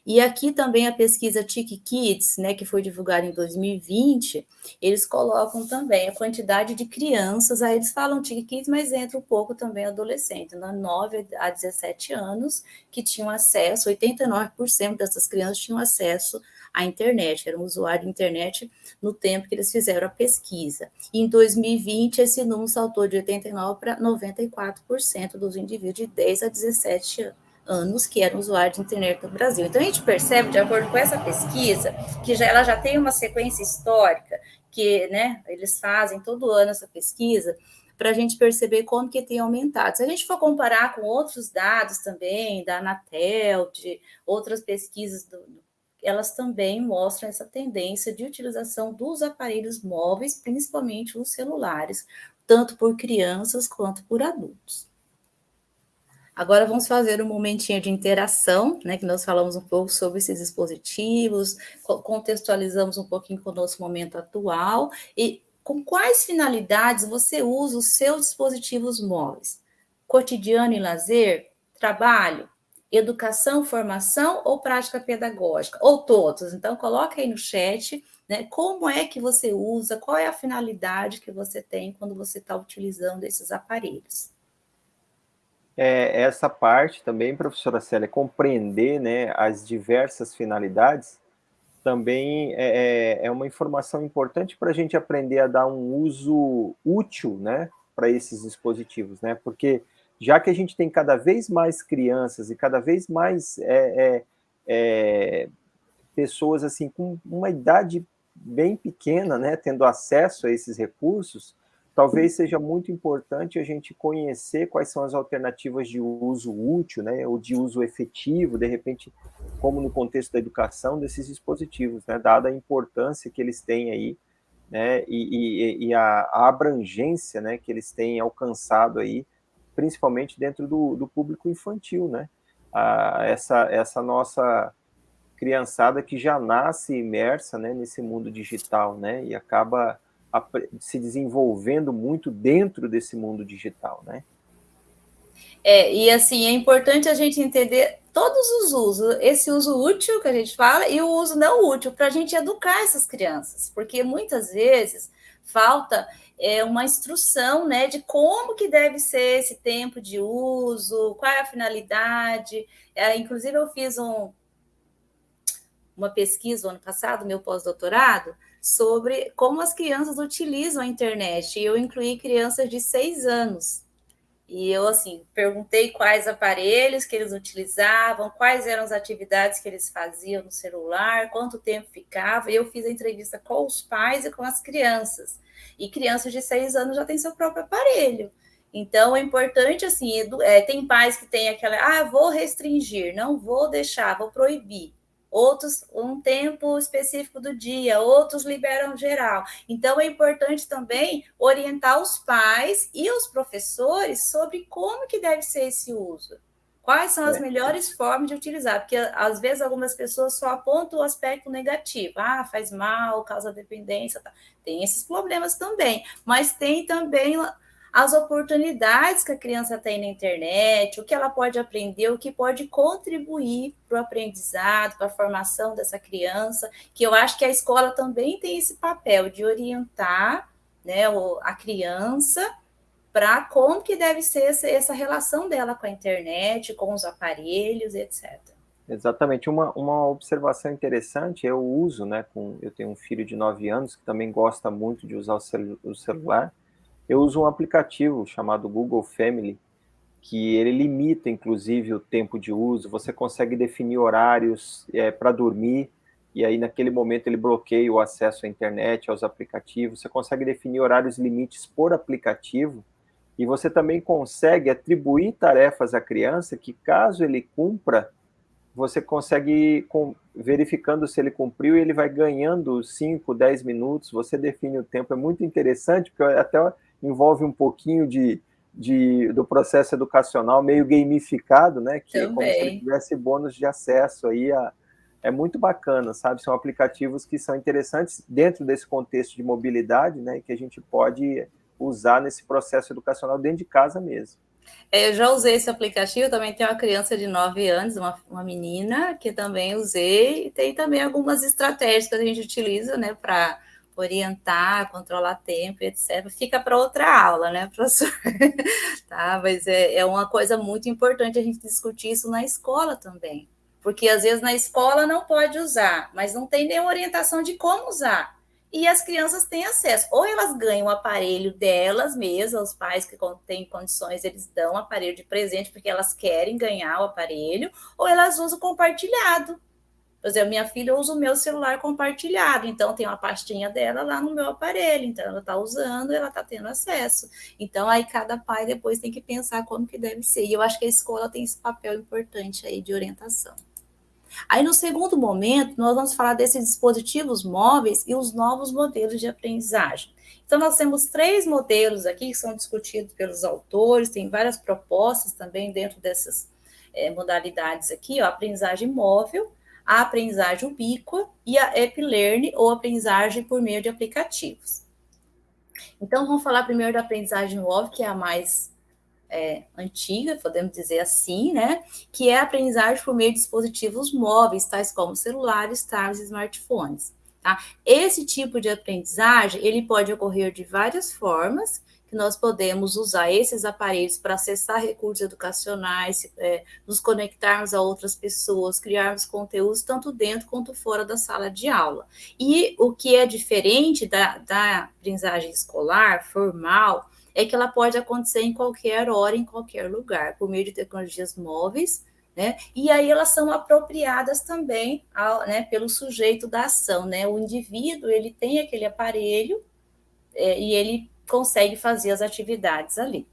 E aqui também a pesquisa TIC Kids, né, que foi divulgada em 2020, eles colocam também a quantidade de crianças, aí eles falam TIC Kids, mas entra um pouco também adolescente, né, 9 a 17 anos, que tinham acesso, 89% dessas crianças tinham acesso à internet, eram usuários de internet no tempo que eles fizeram a pesquisa. E em 2020, esse número saltou de 89% para 94% dos indivíduos de 10 a 17 anos anos que eram usuários de internet no Brasil. Então a gente percebe, de acordo com essa pesquisa, que já, ela já tem uma sequência histórica, que né, eles fazem todo ano essa pesquisa, para a gente perceber como que tem aumentado. Se a gente for comparar com outros dados também, da Anatel, de outras pesquisas, do, elas também mostram essa tendência de utilização dos aparelhos móveis, principalmente os celulares, tanto por crianças quanto por adultos. Agora vamos fazer um momentinho de interação, né? Que nós falamos um pouco sobre esses dispositivos, contextualizamos um pouquinho com o nosso momento atual e com quais finalidades você usa os seus dispositivos móveis? Cotidiano e lazer, trabalho, educação, formação ou prática pedagógica? Ou todos? Então, coloca aí no chat, né? Como é que você usa, qual é a finalidade que você tem quando você está utilizando esses aparelhos? É, essa parte também, professora Célia, compreender né, as diversas finalidades, também é, é, é uma informação importante para a gente aprender a dar um uso útil né, para esses dispositivos, né? Porque já que a gente tem cada vez mais crianças e cada vez mais é, é, é pessoas assim com uma idade bem pequena, né, tendo acesso a esses recursos, talvez seja muito importante a gente conhecer quais são as alternativas de uso útil, né, ou de uso efetivo, de repente, como no contexto da educação, desses dispositivos, né, dada a importância que eles têm aí, né, e, e, e a, abrangência, né, que eles têm alcançado aí, principalmente dentro do, do público infantil, né, a, essa, essa nossa criançada que já nasce imersa, né, nesse mundo digital, né, e acaba se desenvolvendo muito dentro desse mundo digital, né? É, e assim, é importante a gente entender todos os usos, esse uso útil que a gente fala e o uso não útil, para a gente educar essas crianças, porque muitas vezes falta é, uma instrução né, de como que deve ser esse tempo de uso, qual é a finalidade. É, inclusive, eu fiz um, uma pesquisa no ano passado, meu pós-doutorado, sobre como as crianças utilizam a internet. E eu incluí crianças de seis anos. E eu, assim, perguntei quais aparelhos que eles utilizavam, quais eram as atividades que eles faziam no celular, quanto tempo ficava. E eu fiz a entrevista com os pais e com as crianças. E crianças de seis anos já têm seu próprio aparelho. Então, é importante, assim, é, tem pais que têm aquela, ah, vou restringir, não vou deixar, vou proibir outros um tempo específico do dia, outros liberam geral. Então é importante também orientar os pais e os professores sobre como que deve ser esse uso. Quais são as é. melhores formas de utilizar? Porque às vezes algumas pessoas só apontam o aspecto negativo. Ah, faz mal, causa dependência. Tá. Tem esses problemas também. Mas tem também as oportunidades que a criança tem na internet, o que ela pode aprender, o que pode contribuir para o aprendizado, para a formação dessa criança, que eu acho que a escola também tem esse papel de orientar né, a criança para como que deve ser essa relação dela com a internet, com os aparelhos, etc. Exatamente. Uma, uma observação interessante, eu uso, né, com, eu tenho um filho de 9 anos que também gosta muito de usar o, celu o celular, eu uso um aplicativo chamado Google Family, que ele limita, inclusive, o tempo de uso, você consegue definir horários é, para dormir, e aí naquele momento ele bloqueia o acesso à internet, aos aplicativos, você consegue definir horários limites por aplicativo, e você também consegue atribuir tarefas à criança que, caso ele cumpra, você consegue, verificando se ele cumpriu, ele vai ganhando 5, 10 minutos, você define o tempo, é muito interessante, porque até envolve um pouquinho de, de, do processo educacional meio gamificado, né? Que Também. é como se ele tivesse bônus de acesso aí a, é muito bacana, sabe? São aplicativos que são interessantes dentro desse contexto de mobilidade, né? Que a gente pode usar nesse processo educacional dentro de casa mesmo. É, eu já usei esse aplicativo, também tenho uma criança de 9 anos, uma, uma menina, que também usei, e tem também algumas estratégias que a gente utiliza, né, para orientar, controlar tempo, etc. Fica para outra aula, né, [laughs] professor? tá, mas é, é uma coisa muito importante a gente discutir isso na escola também. Porque às vezes na escola não pode usar, mas não tem nenhuma orientação de como usar. E as crianças têm acesso. Ou elas ganham o aparelho delas mesmas, os pais que têm condições, eles dão o aparelho de presente porque elas querem ganhar o aparelho, ou elas usam compartilhado. Por exemplo, minha filha usa o meu celular compartilhado, então tem uma pastinha dela lá no meu aparelho, então ela está usando, ela está tendo acesso. Então aí cada pai depois tem que pensar como que deve ser. E eu acho que a escola tem esse papel importante aí de orientação. Aí no segundo momento, nós vamos falar desses dispositivos móveis e os novos modelos de aprendizagem. Então, nós temos três modelos aqui que são discutidos pelos autores, tem várias propostas também dentro dessas é, modalidades aqui, ó, aprendizagem móvel, a aprendizagem ubíqua e a Learn ou aprendizagem por meio de aplicativos. Então, vamos falar primeiro da aprendizagem móvel, que é a mais é, antiga, podemos dizer assim, né? Que é a aprendizagem por meio de dispositivos móveis, tais como celulares, tablets e smartphones. Tá? Esse tipo de aprendizagem, ele pode ocorrer de várias formas, que nós podemos usar esses aparelhos para acessar recursos educacionais, é, nos conectarmos a outras pessoas, criarmos conteúdos tanto dentro quanto fora da sala de aula. E o que é diferente da, da aprendizagem escolar, formal, é que ela pode acontecer em qualquer hora, em qualquer lugar, por meio de tecnologias móveis, né? E aí elas são apropriadas também ao, né, pelo sujeito da ação, né? O indivíduo ele tem aquele aparelho é, e ele consegue fazer as atividades ali.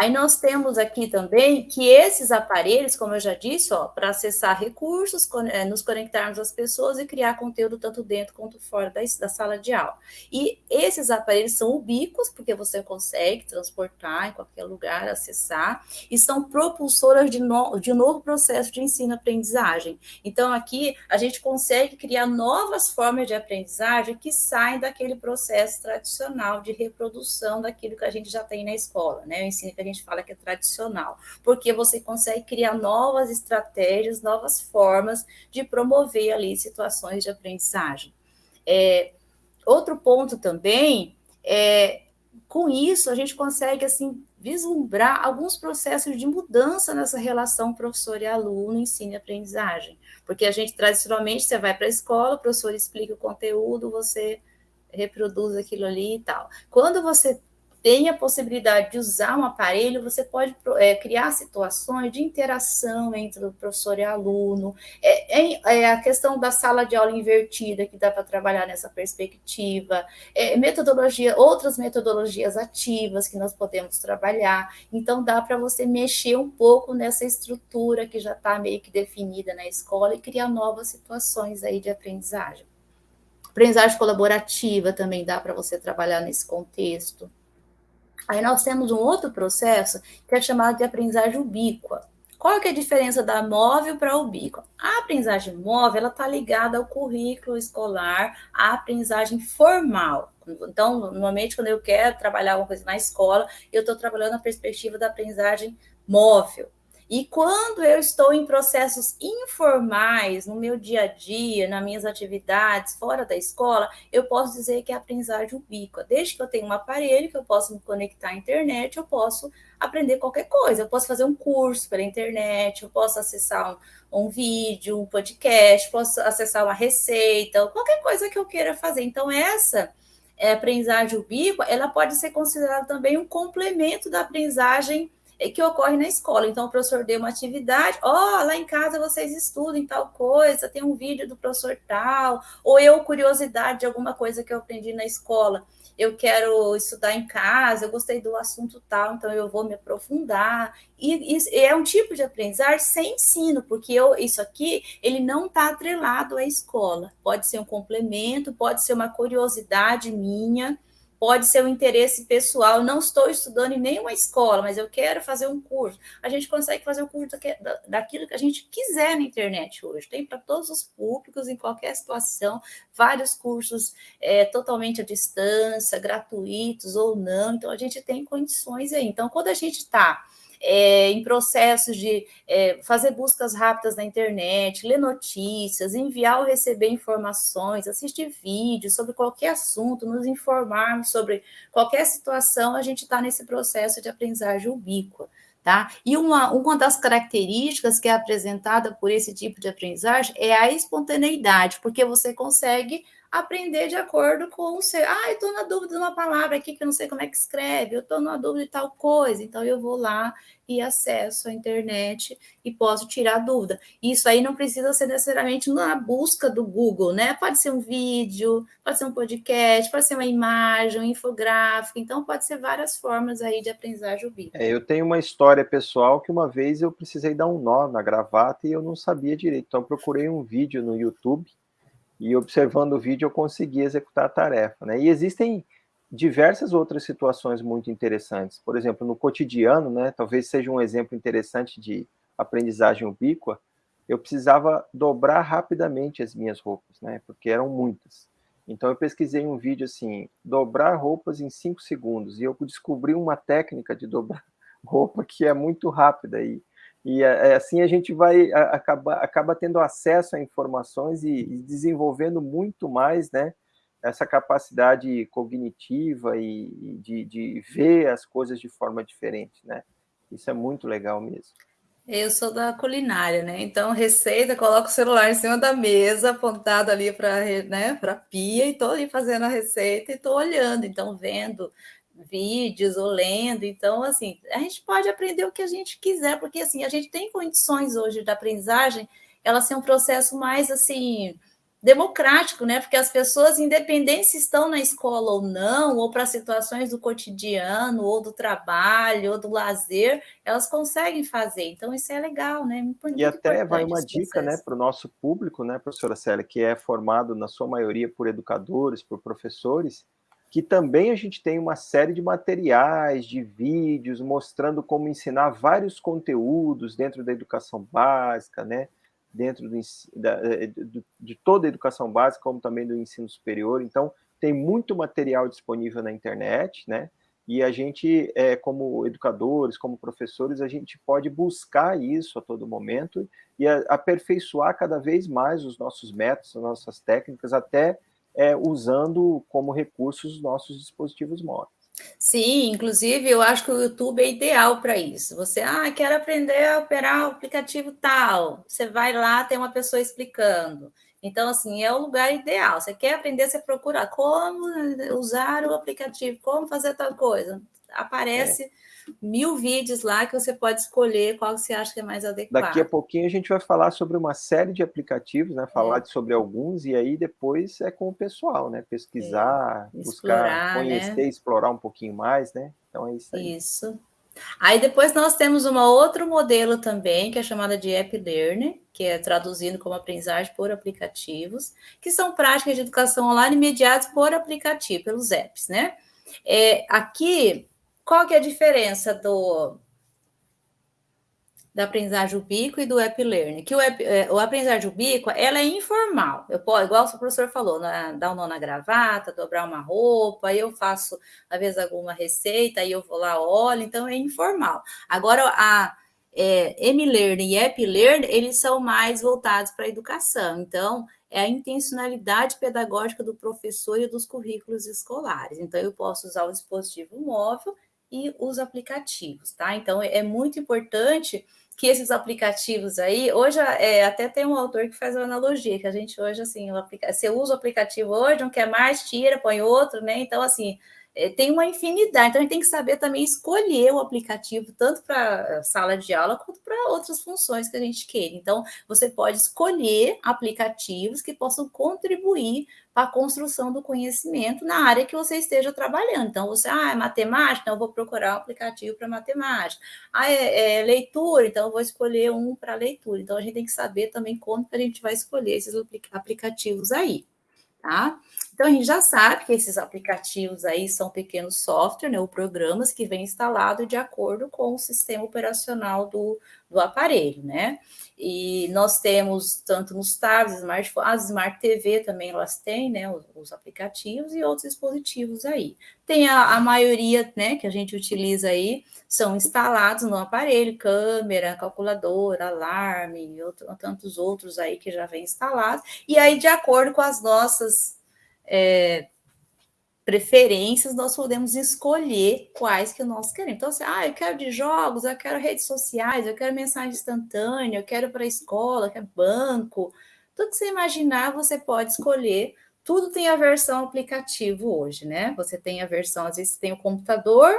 Aí nós temos aqui também que esses aparelhos, como eu já disse, para acessar recursos, eh, nos conectarmos às pessoas e criar conteúdo tanto dentro quanto fora da, da sala de aula. E esses aparelhos são ubíquos, porque você consegue transportar em qualquer lugar, acessar, e são propulsoras de, no, de novo processo de ensino-aprendizagem. Então, aqui a gente consegue criar novas formas de aprendizagem que saem daquele processo tradicional de reprodução daquilo que a gente já tem na escola, né? O ensino que a gente fala que é tradicional, porque você consegue criar novas estratégias, novas formas de promover ali situações de aprendizagem. É, outro ponto também é com isso a gente consegue assim vislumbrar alguns processos de mudança nessa relação professor e aluno, ensino e aprendizagem. Porque a gente, tradicionalmente, você vai para a escola, o professor explica o conteúdo, você reproduz aquilo ali e tal. Quando você tem a possibilidade de usar um aparelho, você pode é, criar situações de interação entre o professor e aluno. É, é, é, a questão da sala de aula invertida, que dá para trabalhar nessa perspectiva. É, metodologia, outras metodologias ativas que nós podemos trabalhar. Então, dá para você mexer um pouco nessa estrutura que já está meio que definida na escola e criar novas situações aí de aprendizagem. Aprendizagem colaborativa também dá para você trabalhar nesse contexto. Aí nós temos um outro processo que é chamado de aprendizagem ubíqua. Qual é a diferença da móvel para ubíqua? A aprendizagem móvel ela está ligada ao currículo escolar, à aprendizagem formal. Então, normalmente, quando eu quero trabalhar alguma coisa na escola, eu estou trabalhando a perspectiva da aprendizagem móvel. E quando eu estou em processos informais, no meu dia a dia, nas minhas atividades, fora da escola, eu posso dizer que é aprendizagem ubíqua. Desde que eu tenha um aparelho que eu possa me conectar à internet, eu posso aprender qualquer coisa. Eu posso fazer um curso pela internet, eu posso acessar um, um vídeo, um podcast, posso acessar uma receita, qualquer coisa que eu queira fazer. Então, essa é, aprendizagem ubíqua, ela pode ser considerada também um complemento da aprendizagem que ocorre na escola. Então, o professor deu uma atividade, ó, oh, lá em casa vocês estudam tal coisa, tem um vídeo do professor tal, ou eu, curiosidade de alguma coisa que eu aprendi na escola, eu quero estudar em casa, eu gostei do assunto tal, então eu vou me aprofundar. E, e é um tipo de aprendizagem sem ensino, porque eu, isso aqui, ele não está atrelado à escola. Pode ser um complemento, pode ser uma curiosidade minha, pode ser um interesse pessoal. Não estou estudando em nenhuma escola, mas eu quero fazer um curso. A gente consegue fazer o curso daquilo que a gente quiser na internet hoje. Tem para todos os públicos, em qualquer situação, vários cursos é, totalmente à distância, gratuitos ou não. Então, a gente tem condições aí. Então, quando a gente está é, em processos de é, fazer buscas rápidas na internet, ler notícias, enviar ou receber informações, assistir vídeos sobre qualquer assunto, nos informarmos sobre qualquer situação, a gente está nesse processo de aprendizagem ubíqua. Tá? E uma, uma das características que é apresentada por esse tipo de aprendizagem é a espontaneidade, porque você consegue aprender de acordo com o seu. Ah, eu estou na dúvida de uma palavra aqui que eu não sei como é que escreve, eu estou na dúvida de tal coisa, então eu vou lá e acesso à internet e posso tirar dúvida. Isso aí não precisa ser necessariamente na busca do Google, né? Pode ser um vídeo, pode ser um podcast, pode ser uma imagem, um infográfico, então pode ser várias formas aí de aprendizagem ubíqua. É, eu tenho uma história pessoal que uma vez eu precisei dar um nó na gravata e eu não sabia direito, então procurei um vídeo no YouTube e observando o vídeo eu consegui executar a tarefa. Né? E existem diversas outras situações muito interessantes. Por exemplo, no cotidiano, né, talvez seja um exemplo interessante de aprendizagem ubíqua, eu precisava dobrar rapidamente as minhas roupas, né, porque eram muitas. Então eu pesquisei um vídeo assim, dobrar roupas em 5 segundos, e eu descobri uma técnica de dobrar [laughs] roupa que é muito rápida, e e é, é, assim a gente vai acaba, acaba tendo acesso a informações e, e desenvolvendo muito mais, né? Essa capacidade cognitiva e, e de, de ver as coisas de forma diferente, né? Isso é muito legal mesmo. Eu sou da culinária, né? Então, receita, coloco o celular em cima da mesa, apontado ali para né, a pia, e estou ali fazendo a receita e estou olhando, então, vendo vídeos ou lendo. Então, assim, a gente pode aprender o que a gente quiser, porque assim, a gente tem condições hoje da aprendizagem, ela ser um processo mais assim democrático, né? Porque as pessoas, independente se estão na escola ou não, ou para situações do cotidiano, ou do trabalho, ou do lazer, elas conseguem fazer. Então, isso é legal, né? Muito e até vai uma dica, né, para o nosso público, né, professora Célia, que é formado na sua maioria por educadores, por professores, que também a gente tem uma série de materiais, de vídeos, mostrando como ensinar vários conteúdos dentro da educação básica, né? dentro do, da, eh, de toda a educação básica, como também do ensino superior. Então, tem muito material disponível na internet, né? E a gente, é, como educadores, como professores, a gente pode buscar isso a todo momento e a, aperfeiçoar cada vez mais os nossos métodos, as nossas técnicas, até é, usando como recursos os nossos dispositivos móveis. Sim, inclusive eu acho que o YouTube é ideal para isso. Você, ah, quero aprender a operar o aplicativo tal. Você vai lá, tem uma pessoa explicando. Então, assim, é o lugar ideal. Você quer aprender, você procura como usar o aplicativo, como fazer tal coisa. Aparece. É mil vídeos lá que você pode escolher qual você acha que é mais adequado. Daqui a pouquinho a gente vai falar sobre uma série de aplicativos, né? Falar é. sobre alguns e aí depois é com o pessoal, né? Pesquisar, é. buscar, conhecer, né? explorar um pouquinho mais, né? Então é isso aí. Isso. Aí depois nós temos um outro modelo também, que é chamada de App Learning, que é traduzindo como aprendizagem por aplicativos, que são práticas de educação online mediadas por aplicativo, pelos apps, né? É, aqui qual que é a diferença do da aprendizagem ubíqua e do app learning? Que o, app, é, o aprendizagem ubíqua, ela é informal. Eu posso, igual o professor falou, né, dar um nó na gravata, dobrar uma roupa, aí eu faço, às vezes, alguma receita, aí eu vou lá, olho, então é informal. Agora, a é, M-Learning e App-Learning, eles são mais voltados para a educação. Então, é a intencionalidade pedagógica do professor e dos currículos escolares. Então, eu posso usar o dispositivo móvel e os aplicativos, tá? Então, é muito importante que esses aplicativos aí, hoje é, até tem um autor que faz uma analogia, que a gente hoje, assim, você usa o aplicativo hoje, não quer mais, tira, põe outro, né? Então, assim, é, tem uma infinidade. Então, a gente tem que saber também escolher o aplicativo, tanto para sala de aula quanto para outras funções que a gente queira. Então, você pode escolher aplicativos que possam contribuir para a construção do conhecimento na área que você esteja trabalhando. Então, você, ah, é matemática, então eu vou procurar um aplicativo para matemática. Ah, é, é, leitura, então eu vou escolher um para leitura. Então, a gente tem que saber também como que a gente vai escolher esses aplicativos aí tá? Então, a gente já sabe que esses aplicativos aí são pequenos softwares, né, ou programas que vêm instalados de acordo com o sistema operacional do, do aparelho, né? E nós temos, tanto nos tablets, smartphones, as Smart TV também elas têm, né, os, os aplicativos e outros dispositivos aí. Tem a, a, maioria, né, que a gente utiliza aí, são instalados no aparelho, câmera, calculadora, alarme, outro, tantos outros aí que já vem instalados. E aí, de acordo com as nossas é, preferências, nós podemos escolher quais que nós queremos. Então, assim, ah, eu quero de jogos, eu quero redes sociais, eu quero mensagem instantânea, eu quero para a escola, eu quero banco. Tudo que você imaginar, você pode escolher. Tudo tem a versão aplicativo hoje, né? Você tem a versão, às vezes tem o computador,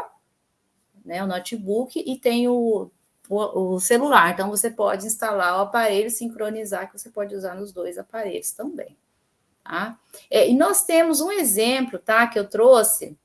né, o notebook, e tem o, o, o celular. Então, você pode instalar o aparelho, sincronizar, que você pode usar nos dois aparelhos também. Tá? É, e nós temos um exemplo tá, que eu trouxe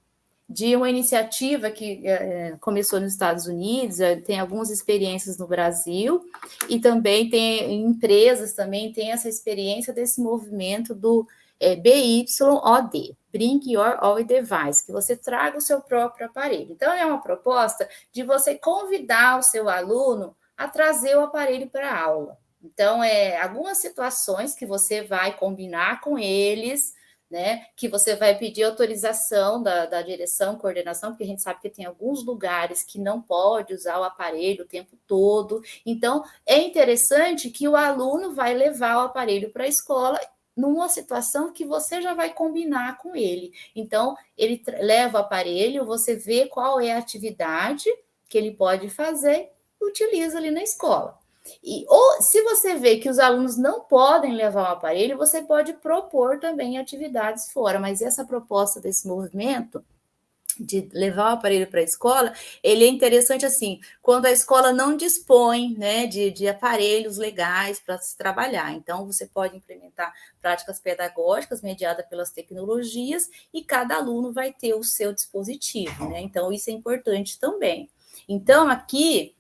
de uma iniciativa que é, começou nos Estados Unidos, é, tem algumas experiências no Brasil, e também tem empresas também têm essa experiência desse movimento do é, BYOD, Bring Your Own Device, que você traga o seu próprio aparelho. Então, é uma proposta de você convidar o seu aluno a trazer o aparelho para a aula. Então, é algumas situações que você vai combinar com eles, né? Que você vai pedir autorização da, da direção, coordenação, porque a gente sabe que tem alguns lugares que não pode usar o aparelho o tempo todo. Então, é interessante que o aluno vai levar o aparelho para a escola numa situação que você já vai combinar com ele. Então, ele leva o aparelho, você vê qual é a atividade que ele pode fazer, utiliza ali na escola. E, ou se você vê que os alunos não podem levar o aparelho, você pode propor também atividades fora, mas essa proposta desse movimento de levar o aparelho para a escola, ele é interessante assim, quando a escola não dispõe né, de, de aparelhos legais para se trabalhar. Então, você pode implementar práticas pedagógicas mediadas pelas tecnologias e cada aluno vai ter o seu dispositivo, né? Então, isso é importante também. Então, aqui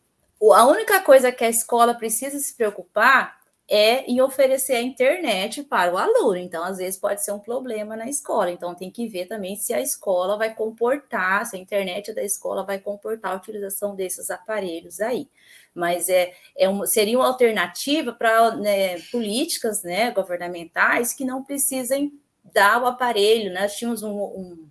a única coisa que a escola precisa se preocupar é em oferecer a internet para o aluno. Então, às vezes, pode ser um problema na escola. Então, tem que ver também se a escola vai comportar, se a internet da escola vai comportar a utilização desses aparelhos aí. Mas é, é um, seria uma alternativa para né, políticas né, governamentais que não precisem dar o aparelho. Né? Nós tínhamos um, um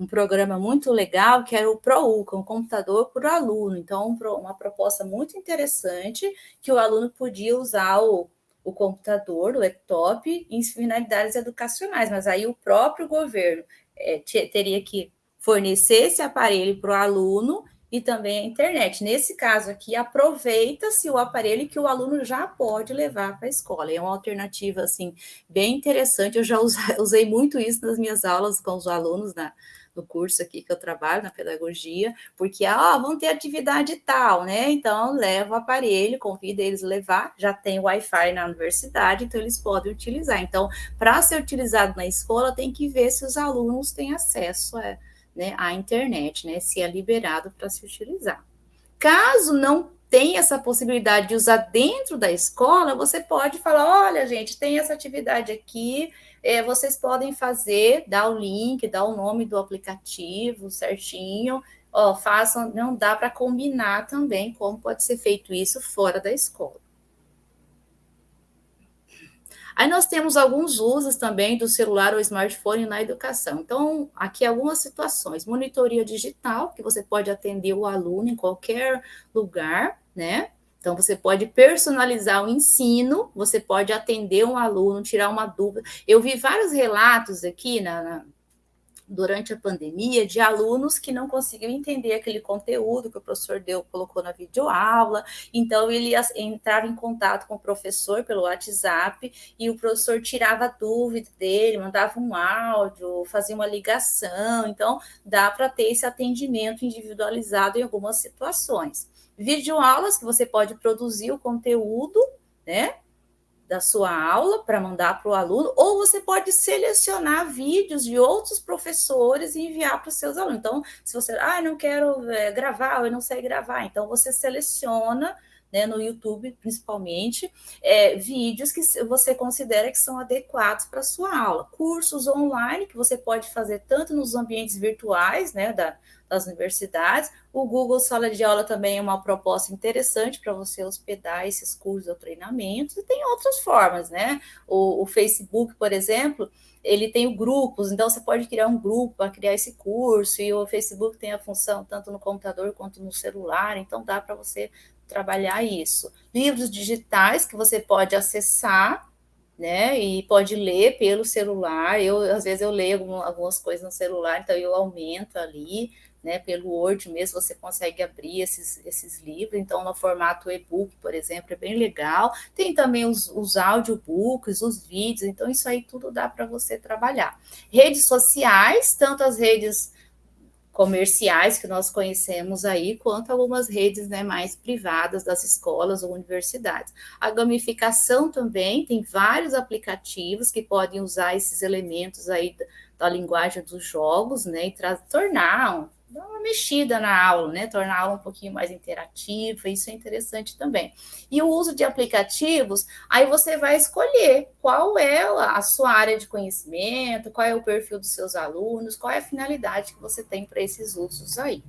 um programa muito legal que era o ProUCA, um computador para o aluno. Então, uma proposta muito interessante que o aluno podia usar o, o computador, o laptop, em finalidades educacionais, mas aí o próprio governo é, teria que fornecer esse aparelho para o aluno e também a internet. Nesse caso aqui, aproveita-se o aparelho que o aluno já pode levar para a escola. É uma alternativa, assim, bem interessante. Eu já [laughs] usei muito isso nas minhas aulas com os alunos na, no curso aqui que eu trabalho, na pedagogia, porque, ah, vão ter atividade tal, né? Então, leva o aparelho, convida eles a levar, já tem Wi-Fi na universidade, então eles podem utilizar. Então, para ser utilizado na escola, tem que ver se os alunos têm acesso a, né, à internet, né? Se é liberado para se utilizar. Caso não tem essa possibilidade de usar dentro da escola, você pode falar: olha, gente, tem essa atividade aqui, é, vocês podem fazer, dar o link, dar o nome do aplicativo certinho. Ó, façam, não dá para combinar também como pode ser feito isso fora da escola. Aí nós temos alguns usos também do celular ou smartphone na educação. Então, aqui algumas situações: monitoria digital, que você pode atender o aluno em qualquer lugar, né? Então, você pode personalizar o ensino, você pode atender um aluno, tirar uma dúvida. Eu vi vários relatos aqui na, na durante a pandemia de alunos que não conseguiam entender aquele conteúdo que o professor deu, colocou na videoaula, então ele entrava em contato com o professor pelo WhatsApp e o professor tirava a dúvida dele, mandava um áudio, fazia uma ligação, então dá para ter esse atendimento individualizado em algumas situações. Videoaulas que você pode produzir o conteúdo, né? Da sua aula para mandar para o aluno, ou você pode selecionar vídeos de outros professores e enviar para os seus alunos. Então, se você, ah, não quero é, gravar, eu não sei gravar, então você seleciona né, no YouTube, principalmente, é, vídeos que você considera que são adequados para a sua aula. Cursos online que você pode fazer tanto nos ambientes virtuais, né, da, das universidades. O Google Sala de Aula também é uma proposta interessante para você hospedar esses cursos ou treinamentos, e tem outras formas, né? O, o Facebook, por exemplo, ele tem grupos, então você pode criar um grupo para criar esse curso, e o Facebook tem a função tanto no computador quanto no celular, então dá para você trabalhar isso. Livros digitais que você pode acessar, né? E pode ler pelo celular. Eu às vezes eu leio algumas coisas no celular, então eu aumento ali né, pelo Word mesmo você consegue abrir esses, esses livros, então no formato e-book, por exemplo, é bem legal. Tem também os, os audiobooks, os vídeos, então isso aí tudo dá para você trabalhar. Redes sociais, tanto as redes comerciais que nós conhecemos aí, quanto algumas redes né, mais privadas das escolas ou universidades. A gamificação também tem vários aplicativos que podem usar esses elementos aí da, linguagem dos jogos, né, e tornar dar uma mexida na aula, né? Tornar a aula um pouquinho mais interativa, isso é interessante também. E o uso de aplicativos, aí você vai escolher qual é a sua área de conhecimento, qual é o perfil dos seus alunos, qual é a finalidade que você tem para esses usos aí.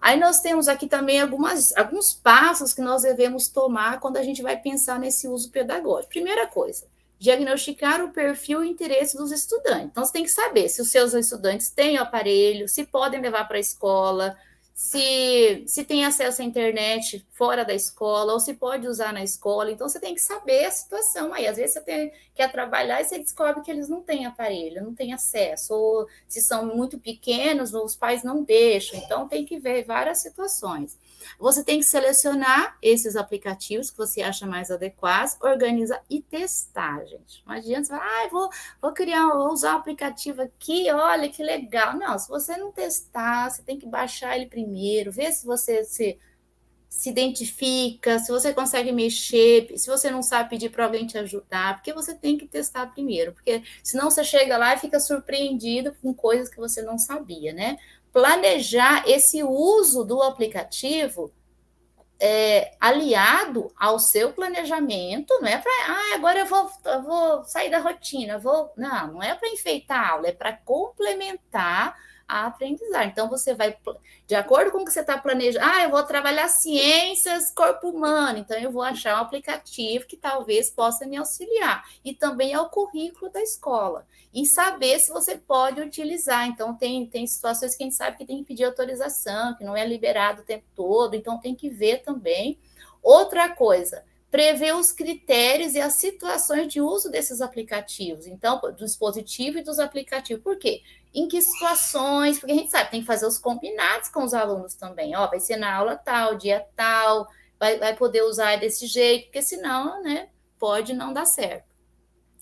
Aí nós temos aqui também algumas, alguns passos que nós devemos tomar quando a gente vai pensar nesse uso pedagógico. Primeira coisa, diagnosticar o perfil e interesse dos estudantes. Então, você tem que saber se os seus estudantes têm o aparelho, se podem levar para a escola, se, se tem acesso à internet fora da escola, ou se pode usar na escola. Então, você tem que saber a situação. Aí, às vezes, você tem, quer trabalhar e você descobre que eles não têm aparelho, não têm acesso, ou se são muito pequenos, os pais não deixam. Então, tem que ver várias situações. Você tem que selecionar esses aplicativos que você acha mais adequados, organizar e testar, gente. Não adianta você falar, ah, vou, vou criar, vou usar o aplicativo aqui, olha que legal. Não, se você não testar, você tem que baixar ele primeiro, ver se você se se identifica, se você consegue mexer, se você não sabe pedir para alguém te ajudar, porque você tem que testar primeiro, porque senão você chega lá e fica surpreendido com coisas que você não sabia, né? Planejar esse uso do aplicativo é, aliado ao seu planejamento, não é para, ah, agora eu vou, eu vou sair da rotina, vou, não, não é para enfeitar a aula, é para complementar a aprendizagem. Então, você vai, de acordo com o que você está planejando, ah, eu vou trabalhar ciências corpo humano, então eu vou achar um aplicativo que talvez possa me auxiliar. E também é o currículo da escola. E saber se você pode utilizar. Então, tem, tem situações que a gente sabe que tem que pedir autorização, que não é liberado o tempo todo, então tem que ver também. Outra coisa, prever os critérios e as situações de uso desses aplicativos, então, do dispositivo e dos aplicativos. Por quê? Em que situações? Porque a gente sabe, tem que fazer os combinados com os alunos também. Ó, vai ser na aula tal, dia tal, vai, vai poder usar desse jeito, porque senão, né, pode não dar certo.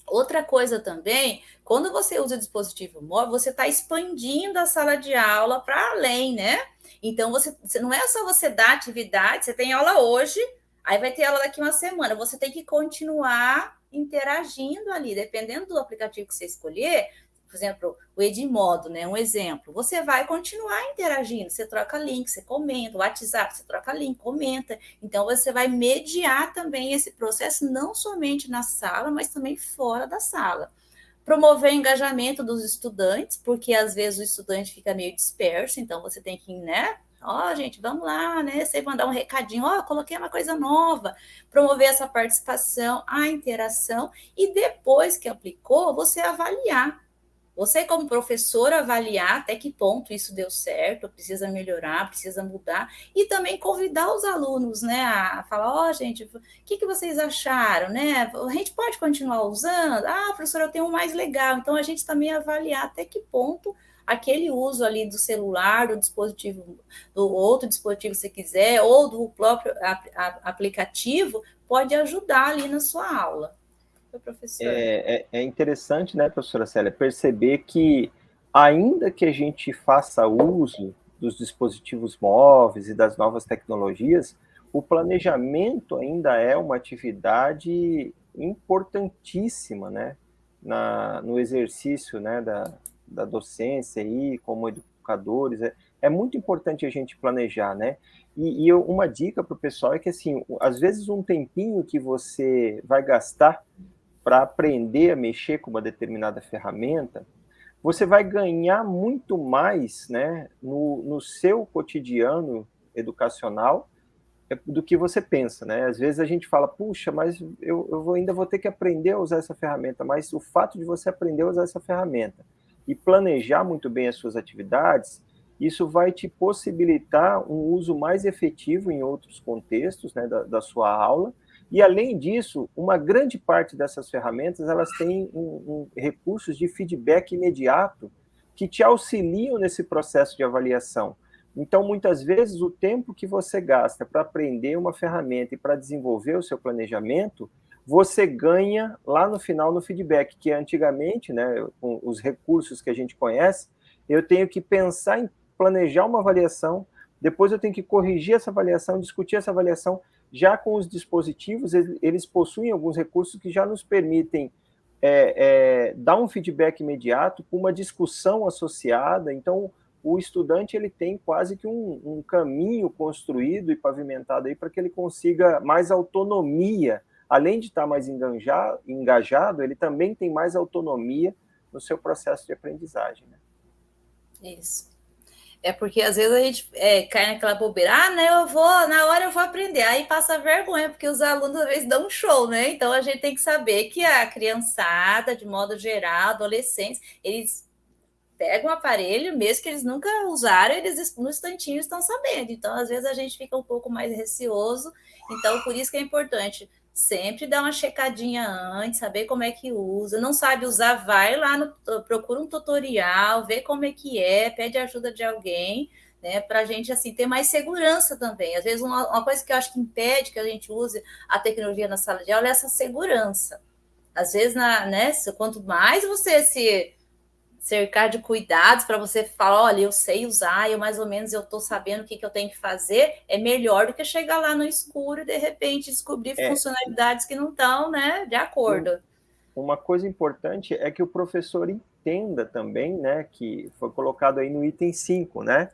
Outra coisa também, quando você usa o dispositivo móvel, você está expandindo a sala de aula para além, né? Então, você, não é só você dar atividade, você tem aula hoje, Aí vai ter aula daqui uma semana. Você tem que continuar interagindo ali, dependendo do aplicativo que você escolher. Por exemplo, o Edmodo, né? Um exemplo. Você vai continuar interagindo. Você troca link, você comenta. O WhatsApp, você troca link, comenta. Então, você vai mediar também esse processo, não somente na sala, mas também fora da sala promover o engajamento dos estudantes, porque às vezes o estudante fica meio disperso, então você tem que, né, Ó, oh, gente, vamos lá, né? Você mandar um recadinho, ó, oh, coloquei uma coisa nova, promover essa participação, a interação, e depois que aplicou, você avaliar. Você, como professor, avaliar até que ponto isso deu certo, precisa melhorar, precisa mudar, e também convidar os alunos, né, a falar, ó, oh, gente, o que, que vocês acharam, né? A gente pode continuar usando? Ah, professora, eu tenho um mais legal. Então, a gente também avaliar até que ponto aquele uso ali do celular, do dispositivo, do outro dispositivo, se quiser, ou do próprio aplicativo, pode ajudar ali na sua aula professor. É, é, é interessante, né, professora Célia, perceber que, ainda que a gente faça uso dos dispositivos móveis e das novas tecnologias, o planejamento ainda é uma atividade importantíssima, né, na, no exercício, né, da, da docência aí, como educadores, é, é muito importante a gente planejar, né, e, e uma dica para o pessoal é que, assim, às vezes um tempinho que você vai gastar para aprender a mexer com uma determinada ferramenta, você vai ganhar muito mais né, no, no seu cotidiano educacional é, do que você pensa, né? Às vezes a gente fala, puxa, mas eu, eu ainda vou ter que aprender a usar essa ferramenta, mas o fato de você aprender a usar essa ferramenta e planejar muito bem as suas atividades, isso vai te possibilitar um uso mais efetivo em outros contextos né, da, da sua aula, e, além disso, uma grande parte dessas ferramentas, elas têm um, um, recursos de feedback imediato que te auxiliam nesse processo de avaliação. Então, muitas vezes, o tempo que você gasta para aprender uma ferramenta e para desenvolver o seu planejamento, você ganha lá no final no feedback, que antigamente, né, com os recursos que a gente conhece, eu tenho que pensar em planejar uma avaliação, depois eu tenho que corrigir essa avaliação, discutir essa avaliação, já com os dispositivos, eles possuem alguns recursos que já nos permitem é, é, dar um feedback imediato com uma discussão associada. Então, o estudante ele tem quase que um, um caminho construído e pavimentado aí para que ele consiga mais autonomia. Além de estar mais engajado, engajado, ele também tem mais autonomia no seu processo de aprendizagem. Né? Isso. É porque às vezes a gente é, cai naquela bobeira, ah, né, eu vou, na hora eu vou aprender, aí passa vergonha, porque os alunos às vezes dão um show, né? Então a gente tem que saber que a criançada, de modo geral, adolescentes, eles pegam o aparelho, mesmo que eles nunca usaram, eles no instantinho estão sabendo. Então, às vezes, a gente fica um pouco mais receoso. Então, por isso que é importante sempre dar uma checadinha antes, saber como é que usa. Não sabe usar, vai lá, no, procura um tutorial, vê como é que é, pede ajuda de alguém, né? Para a gente assim ter mais segurança também. Às vezes, uma, uma, coisa que eu acho que impede que a gente use a tecnologia na sala de aula é essa segurança. Às vezes, na, né, quanto mais você se cercar de cuidados para você falar, olha, eu sei usar, eu mais ou menos eu estou sabendo o que, que eu tenho que fazer, é melhor do que chegar lá no escuro e de repente descobrir é. funcionalidades que não estão né, de acordo. Uma coisa importante é que o professor entenda também, né, que foi colocado aí no item 5, né?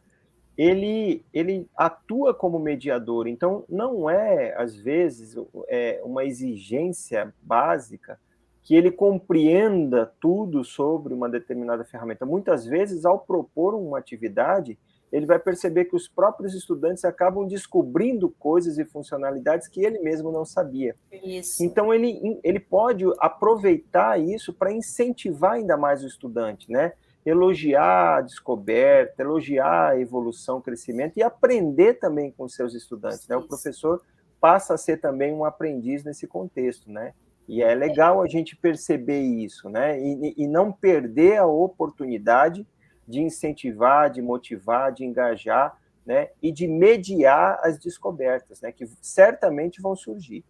Ele, ele atua como mediador, então não é, às vezes, é uma exigência básica que ele compreenda tudo sobre uma determinada ferramenta. Muitas vezes, ao propor uma atividade, ele vai perceber que os próprios estudantes acabam descobrindo coisas e funcionalidades que ele mesmo não sabia. Isso. Então, ele, ele pode aproveitar isso para incentivar ainda mais o estudante, né? Elogiar a descoberta, elogiar a evolução, o crescimento e aprender também com seus estudantes, né? O professor passa a ser também um aprendiz nesse contexto, né? E é legal a gente perceber isso, né? E, e não perder a oportunidade de incentivar, de motivar, de engajar, né? E de mediar as descobertas, né? Que certamente vão surgir.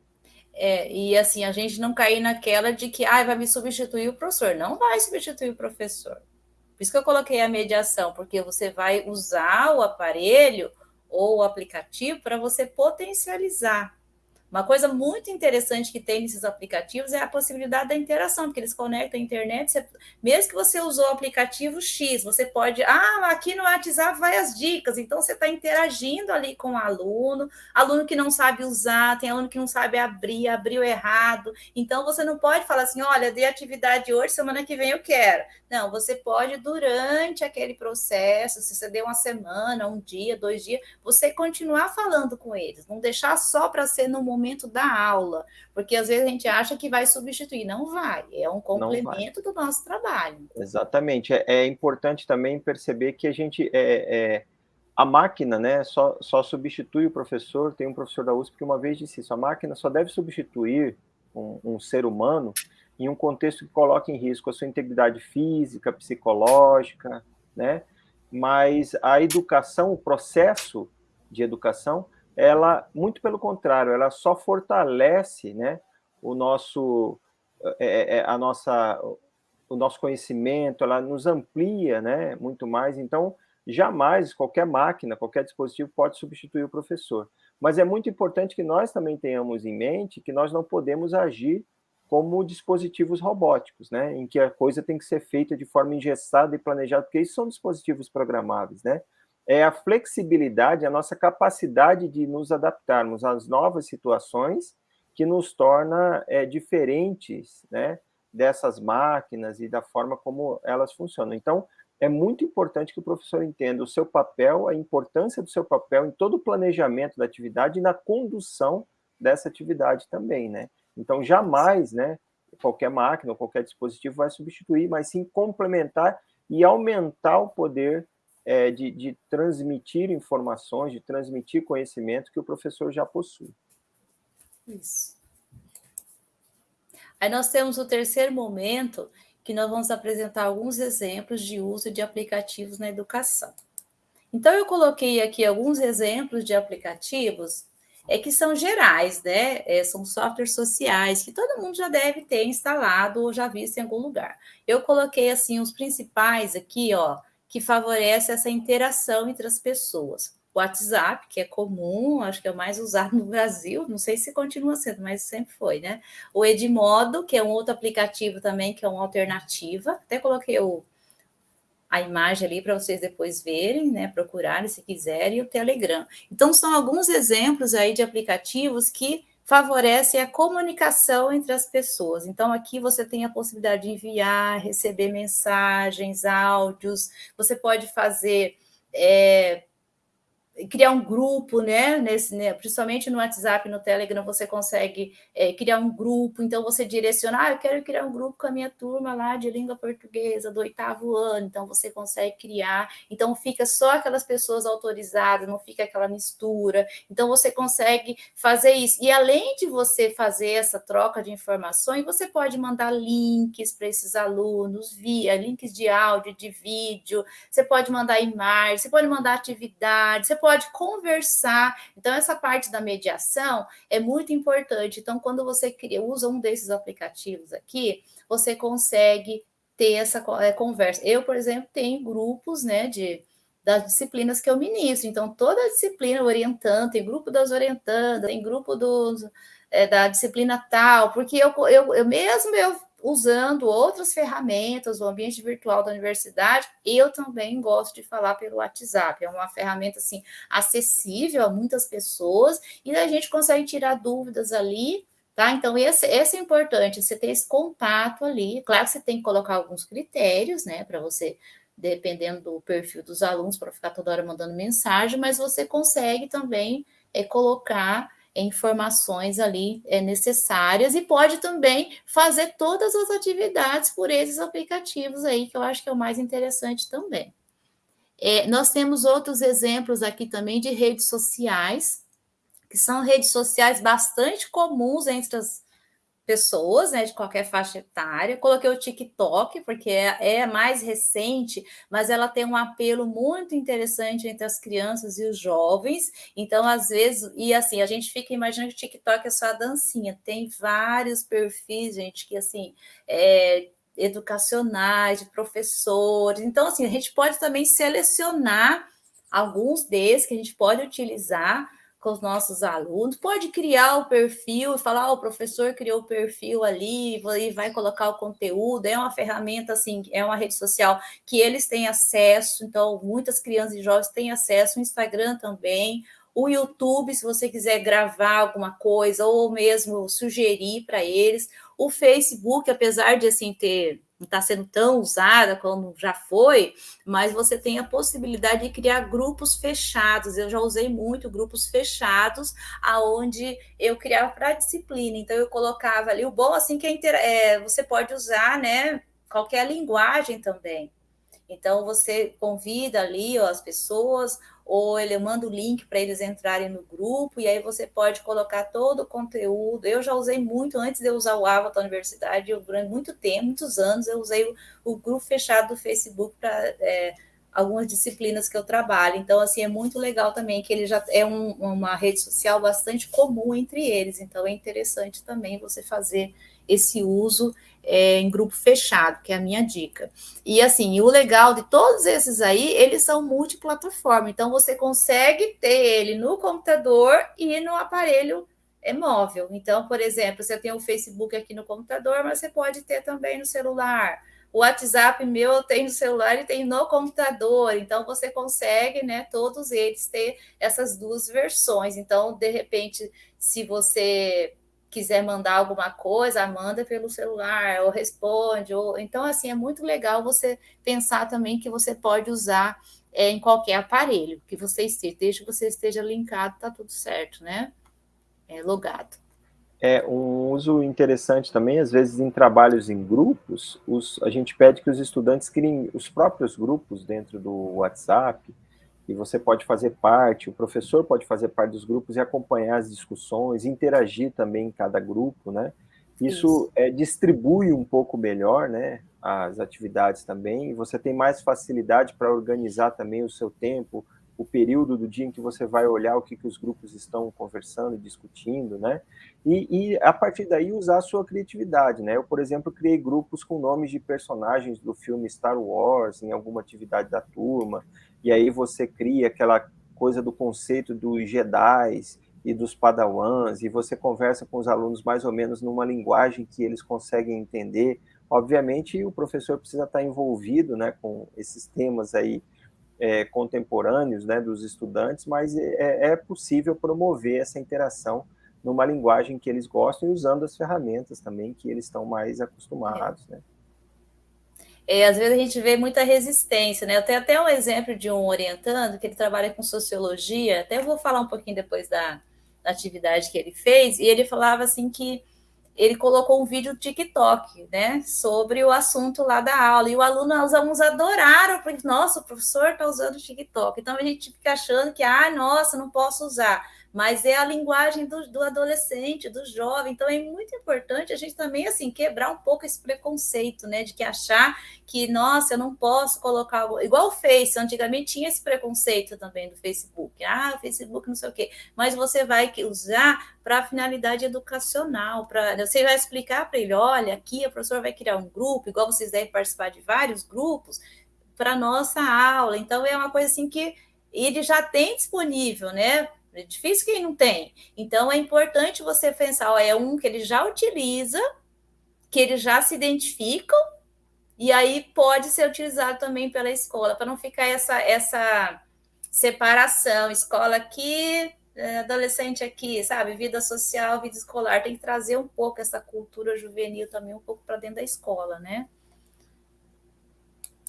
É, e assim, a gente não cair naquela de que ah, vai me substituir o professor. Não vai substituir o professor. Por isso que eu coloquei a mediação, porque você vai usar o aparelho ou o aplicativo para você potencializar uma coisa muito interessante que tem nesses aplicativos é a possibilidade da interação, porque eles conectam a internet. Você, mesmo que você usou o aplicativo X, você pode. Ah, aqui no WhatsApp vai as dicas. Então, você está interagindo ali com o aluno, aluno que não sabe usar, tem aluno que não sabe abrir, abriu errado. Então, você não pode falar assim: olha, dei atividade hoje, semana que vem eu quero. Não, você pode, durante aquele processo, se você deu uma semana, um dia, dois dias, você continuar falando com eles, não deixar só para ser no momento momento da aula, porque às vezes a gente acha que vai substituir, não vai, é um complemento do nosso trabalho. Exatamente, é, é, importante também perceber que a gente, é, é, a máquina, né, só, só substitui o professor, tem um professor da USP que uma vez disse isso, a máquina só deve substituir um, um ser humano em um contexto que coloque em risco a sua integridade física, psicológica, né, mas a educação, o processo de educação, ela, muito pelo contrário, ela só fortalece né, o nosso, é, é, é, a nossa, o nosso conhecimento, ela nos amplia né, muito mais. Então, jamais qualquer máquina, qualquer dispositivo pode substituir o professor. Mas é muito importante que nós também tenhamos em mente que nós não podemos agir como dispositivos robóticos, né, em que a coisa tem que ser feita de forma engessada e planejada, porque isso são dispositivos programáveis, né? É a flexibilidade, a nossa capacidade de nos adaptarmos às novas situações que nos torna é, diferentes, né, dessas máquinas e da forma como elas funcionam. Então, é muito importante que o professor entenda o seu papel, a importância do seu papel em todo o planejamento da atividade e na condução dessa atividade também, né? Então, jamais, né, qualquer máquina ou qualquer dispositivo vai substituir, mas sim complementar e aumentar o poder é, de, de transmitir informações, de transmitir conhecimento que o professor já possui. Isso. Aí nós temos o terceiro momento, que nós vamos apresentar alguns exemplos de uso de aplicativos na educação. Então, eu coloquei aqui alguns exemplos de aplicativos é que são gerais, né? É, são softwares sociais que todo mundo já deve ter instalado ou já visto em algum lugar. Eu coloquei assim os principais aqui, ó, que favorece essa interação entre as pessoas. WhatsApp, que é comum, acho que é o mais usado no Brasil, não sei se continua sendo, mas sempre foi, né? O Edmodo, que é um outro aplicativo também, que é uma alternativa. Até coloquei o a imagem ali para vocês depois verem, né, procurarem se quiserem, e o Telegram. Então, são alguns exemplos aí de aplicativos que favorecem a comunicação entre as pessoas. Então, aqui você tem a possibilidade de enviar, receber mensagens, áudios, você pode fazer é, criar um grupo, né? Nesse, né? Principalmente no WhatsApp, no Telegram, você consegue é, criar um grupo. Então você direciona, ah, eu quero criar um grupo com a minha turma lá de língua portuguesa do oitavo ano. Então você consegue criar. Então fica só aquelas pessoas autorizadas, não fica aquela mistura. Então você consegue fazer isso. E além de você fazer essa troca de informações, você pode mandar links para esses alunos via links de áudio, de vídeo. Você pode mandar imagens, você pode mandar atividades, você pode pode conversar. Então, essa parte da mediação é muito importante. Então, quando você cria, usa um desses aplicativos aqui, você consegue ter essa é, conversa. Eu, por exemplo, tenho grupos, né, de das disciplinas que eu ministro. Então, toda a disciplina orientando, tem grupo das orientandas, tem grupo dos, é, da disciplina tal, porque eu, eu, eu mesmo eu usando outras ferramentas, o ambiente virtual da universidade, eu também gosto de falar pelo WhatsApp. É uma ferramenta assim acessível a muitas pessoas e a gente consegue tirar dúvidas ali, tá? Então esse, esse é importante, você ter esse contato ali. Claro que você tem que colocar alguns critérios, né, para você dependendo do perfil dos alunos, para ficar toda hora mandando mensagem, mas você consegue também é, colocar informações ali é, necessárias e pode também fazer todas as atividades por esses aplicativos aí, que eu acho que é o mais interessante também. É, nós temos outros exemplos aqui também de redes sociais, que são redes sociais bastante comuns entre as pessoas, né, de qualquer faixa etária. Coloquei o TikTok, porque é, é, mais recente, mas ela tem um apelo muito interessante entre as crianças e os jovens. Então, às vezes, e assim, a gente fica imaginando que o TikTok é só a dancinha. Tem vários perfis, gente, que assim. É, educacionais, de professores. Então, assim, a gente pode também selecionar alguns desses que a gente pode utilizar com os nossos alunos, pode criar o perfil e falar, oh, o professor criou o perfil ali e vai colocar o conteúdo, é uma ferramenta assim, é uma rede social que eles têm acesso, então muitas crianças e jovens têm acesso, o Instagram também, o YouTube, se você quiser gravar alguma coisa ou mesmo sugerir para eles, o Facebook, apesar de assim ter não está sendo tão usada como já foi, mas você tem a possibilidade de criar grupos fechados. Eu já usei muito grupos fechados, aonde eu criava para disciplina. Então eu colocava ali o bom assim que é, é, você pode usar, né? Qualquer linguagem também. Então você convida ali ó, as pessoas, ou ele manda o link para eles entrarem no grupo, e aí você pode colocar todo o conteúdo. Eu já usei muito, antes de eu usar o Avatar da universidade, eu, durante muito tempo, muitos anos, eu usei o, o grupo fechado do Facebook para é, algumas disciplinas que eu trabalho. Então, assim, é muito legal também que ele já é um, uma rede social bastante comum entre eles. Então, é interessante também você fazer esse uso é, em grupo fechado, que é a minha dica. E assim, o legal de todos esses aí, eles são multiplataforma, então você consegue ter ele no computador e no aparelho é móvel. Então, por exemplo, você tem o Facebook aqui no computador, mas você pode ter também no celular. O WhatsApp meu eu tenho no celular e tenho no computador, então você consegue, né, todos eles ter essas duas versões. Então, de repente, se você quiser mandar alguma coisa, manda pelo celular, ou responde, ou então assim é muito legal você pensar também que você pode usar é, em qualquer aparelho que você esteja, desde que você esteja linkado, tá tudo certo, né? É, logado. É um uso interessante também, às vezes em trabalhos em grupos, os, a gente pede que os estudantes criem os próprios grupos dentro do WhatsApp, e você pode fazer parte, o professor pode fazer parte dos grupos e acompanhar as discussões, interagir também em cada grupo, né? Isso, Isso. É, distribui um pouco melhor, né, as atividades também, você tem mais facilidade para organizar também o seu tempo, o período do dia em que você vai olhar o que, que os grupos estão conversando, discutindo, né? E, e, a partir daí usar a sua criatividade, né? Eu, por exemplo, criei grupos com nomes de personagens do filme Star Wars em alguma atividade da turma, e aí você cria aquela coisa do conceito dos Jedi e dos Padawans, e você conversa com os alunos mais ou menos numa linguagem que eles conseguem entender. Obviamente, o professor precisa estar envolvido né, com esses temas aí é, contemporâneos né, dos estudantes, mas é, é possível promover essa interação numa linguagem que eles gostam e usando as ferramentas também que eles estão mais acostumados, né? é, às vezes a gente vê muita resistência, né? Eu tenho até um exemplo de um orientando que ele trabalha com sociologia, até vou falar um pouquinho depois da, da atividade que ele fez, e ele falava assim que ele colocou um vídeo TikTok, né, sobre o assunto lá da aula, e o aluno, os alunos adoraram, porque, nossa, o professor está usando o TikTok, então a gente fica achando que, ah, nossa, não posso usar, mas é a linguagem do, do, adolescente, do jovem. Então é muito importante a gente também assim quebrar um pouco esse preconceito, né, de que achar que nossa, eu não posso colocar igual o Face, antigamente tinha esse preconceito também do Facebook. Ah, Facebook não sei o quê, mas você vai usar para finalidade educacional, para você vai explicar para ele, olha, aqui a professora vai criar um grupo, igual vocês devem participar de vários grupos para nossa aula. Então é uma coisa assim que ele já tem disponível, né? É difícil quem não tem. Então, é importante você pensar, ó, é um que ele já utiliza, que eles já se identificam, e aí pode ser utilizado também pela escola, para não ficar essa, essa separação, escola aqui, é, adolescente aqui, sabe? Vida social, vida escolar, tem que trazer um pouco essa cultura juvenil também um pouco para dentro da escola, né?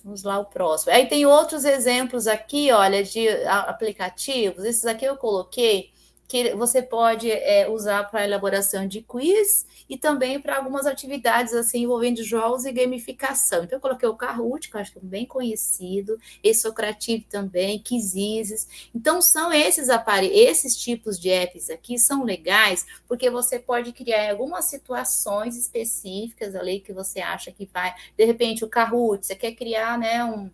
Vamos lá, o próximo. Aí tem outros exemplos aqui, olha, de aplicativos. Esses aqui eu coloquei que você pode é, usar para elaboração de quiz e também para algumas atividades assim envolvendo jogos e gamificação. Então, eu coloquei o Kahoot, que eu acho que é bem conhecido, esse Socrative também, Quizizes. Então, são esses aparelhos, esses tipos de apps aqui são legais, porque você pode criar algumas situações específicas ali que você acha que vai, de repente, o Kahoot, você quer criar, né, um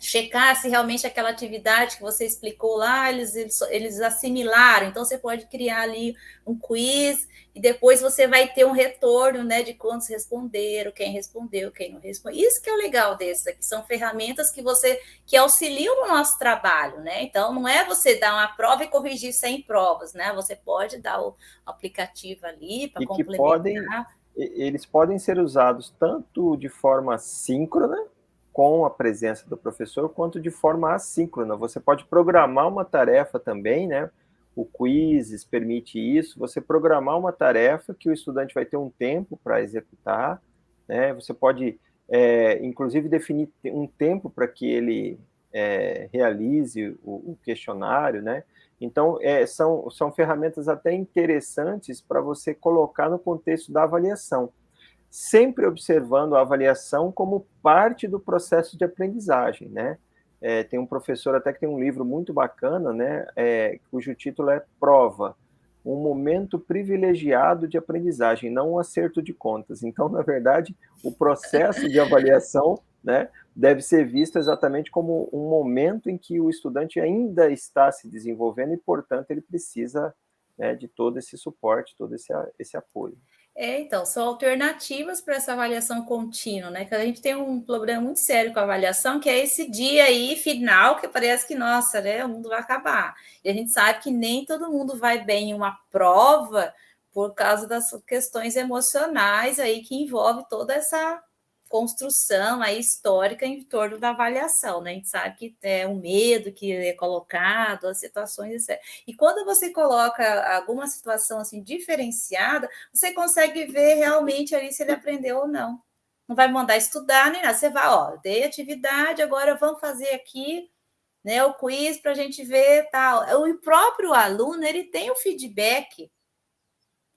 checar se realmente aquela atividade que você explicou lá, eles, eles, eles, assimilaram. Então, você pode criar ali um quiz e depois você vai ter um retorno né, de quantos responderam, quem respondeu, quem não respondeu. Isso que é o legal desses aqui, são ferramentas que você que auxiliam no nosso trabalho, né? Então, não é você dar uma prova e corrigir 100 provas, né? Você pode dar o aplicativo ali para complementar. Podem, eles podem ser usados tanto de forma síncrona, com a presença do professor, quanto de forma assíncrona. Você pode programar uma tarefa também, né? O Quizzes permite isso, você programar uma tarefa que o estudante vai ter um tempo para executar, né? Você pode é, inclusive definir um tempo para que ele é, realize o, o, questionário, né? Então, é, são, são ferramentas até interessantes para você colocar no contexto da avaliação, sempre observando a avaliação como parte do processo de aprendizagem, né? É, tem um professor até que tem um livro muito bacana, né, é, cujo título é Prova, um momento privilegiado de aprendizagem, não um acerto de contas. Então, na verdade, o processo de avaliação né, deve ser visto exatamente como um momento em que o estudante ainda está se desenvolvendo e, portanto, ele precisa né, de todo esse suporte, todo esse, esse apoio. É, então, são alternativas para essa avaliação contínua, né? Que a gente tem um problema muito sério com a avaliação, que é esse dia aí final que parece que, nossa, né, o mundo vai acabar. E a gente sabe que nem todo mundo vai bem em uma prova por causa das questões emocionais aí que envolve toda essa construção aí histórica em torno da avaliação, né? A gente sabe que é o medo que é colocado, as situações, etc. E quando você coloca alguma situação assim diferenciada, você consegue ver realmente ali se ele aprendeu ou não. Não vai mandar estudar nem nada. Você vai, ó, dei atividade, agora vamos fazer aqui né, o quiz para a gente ver tal. O próprio aluno ele tem o feedback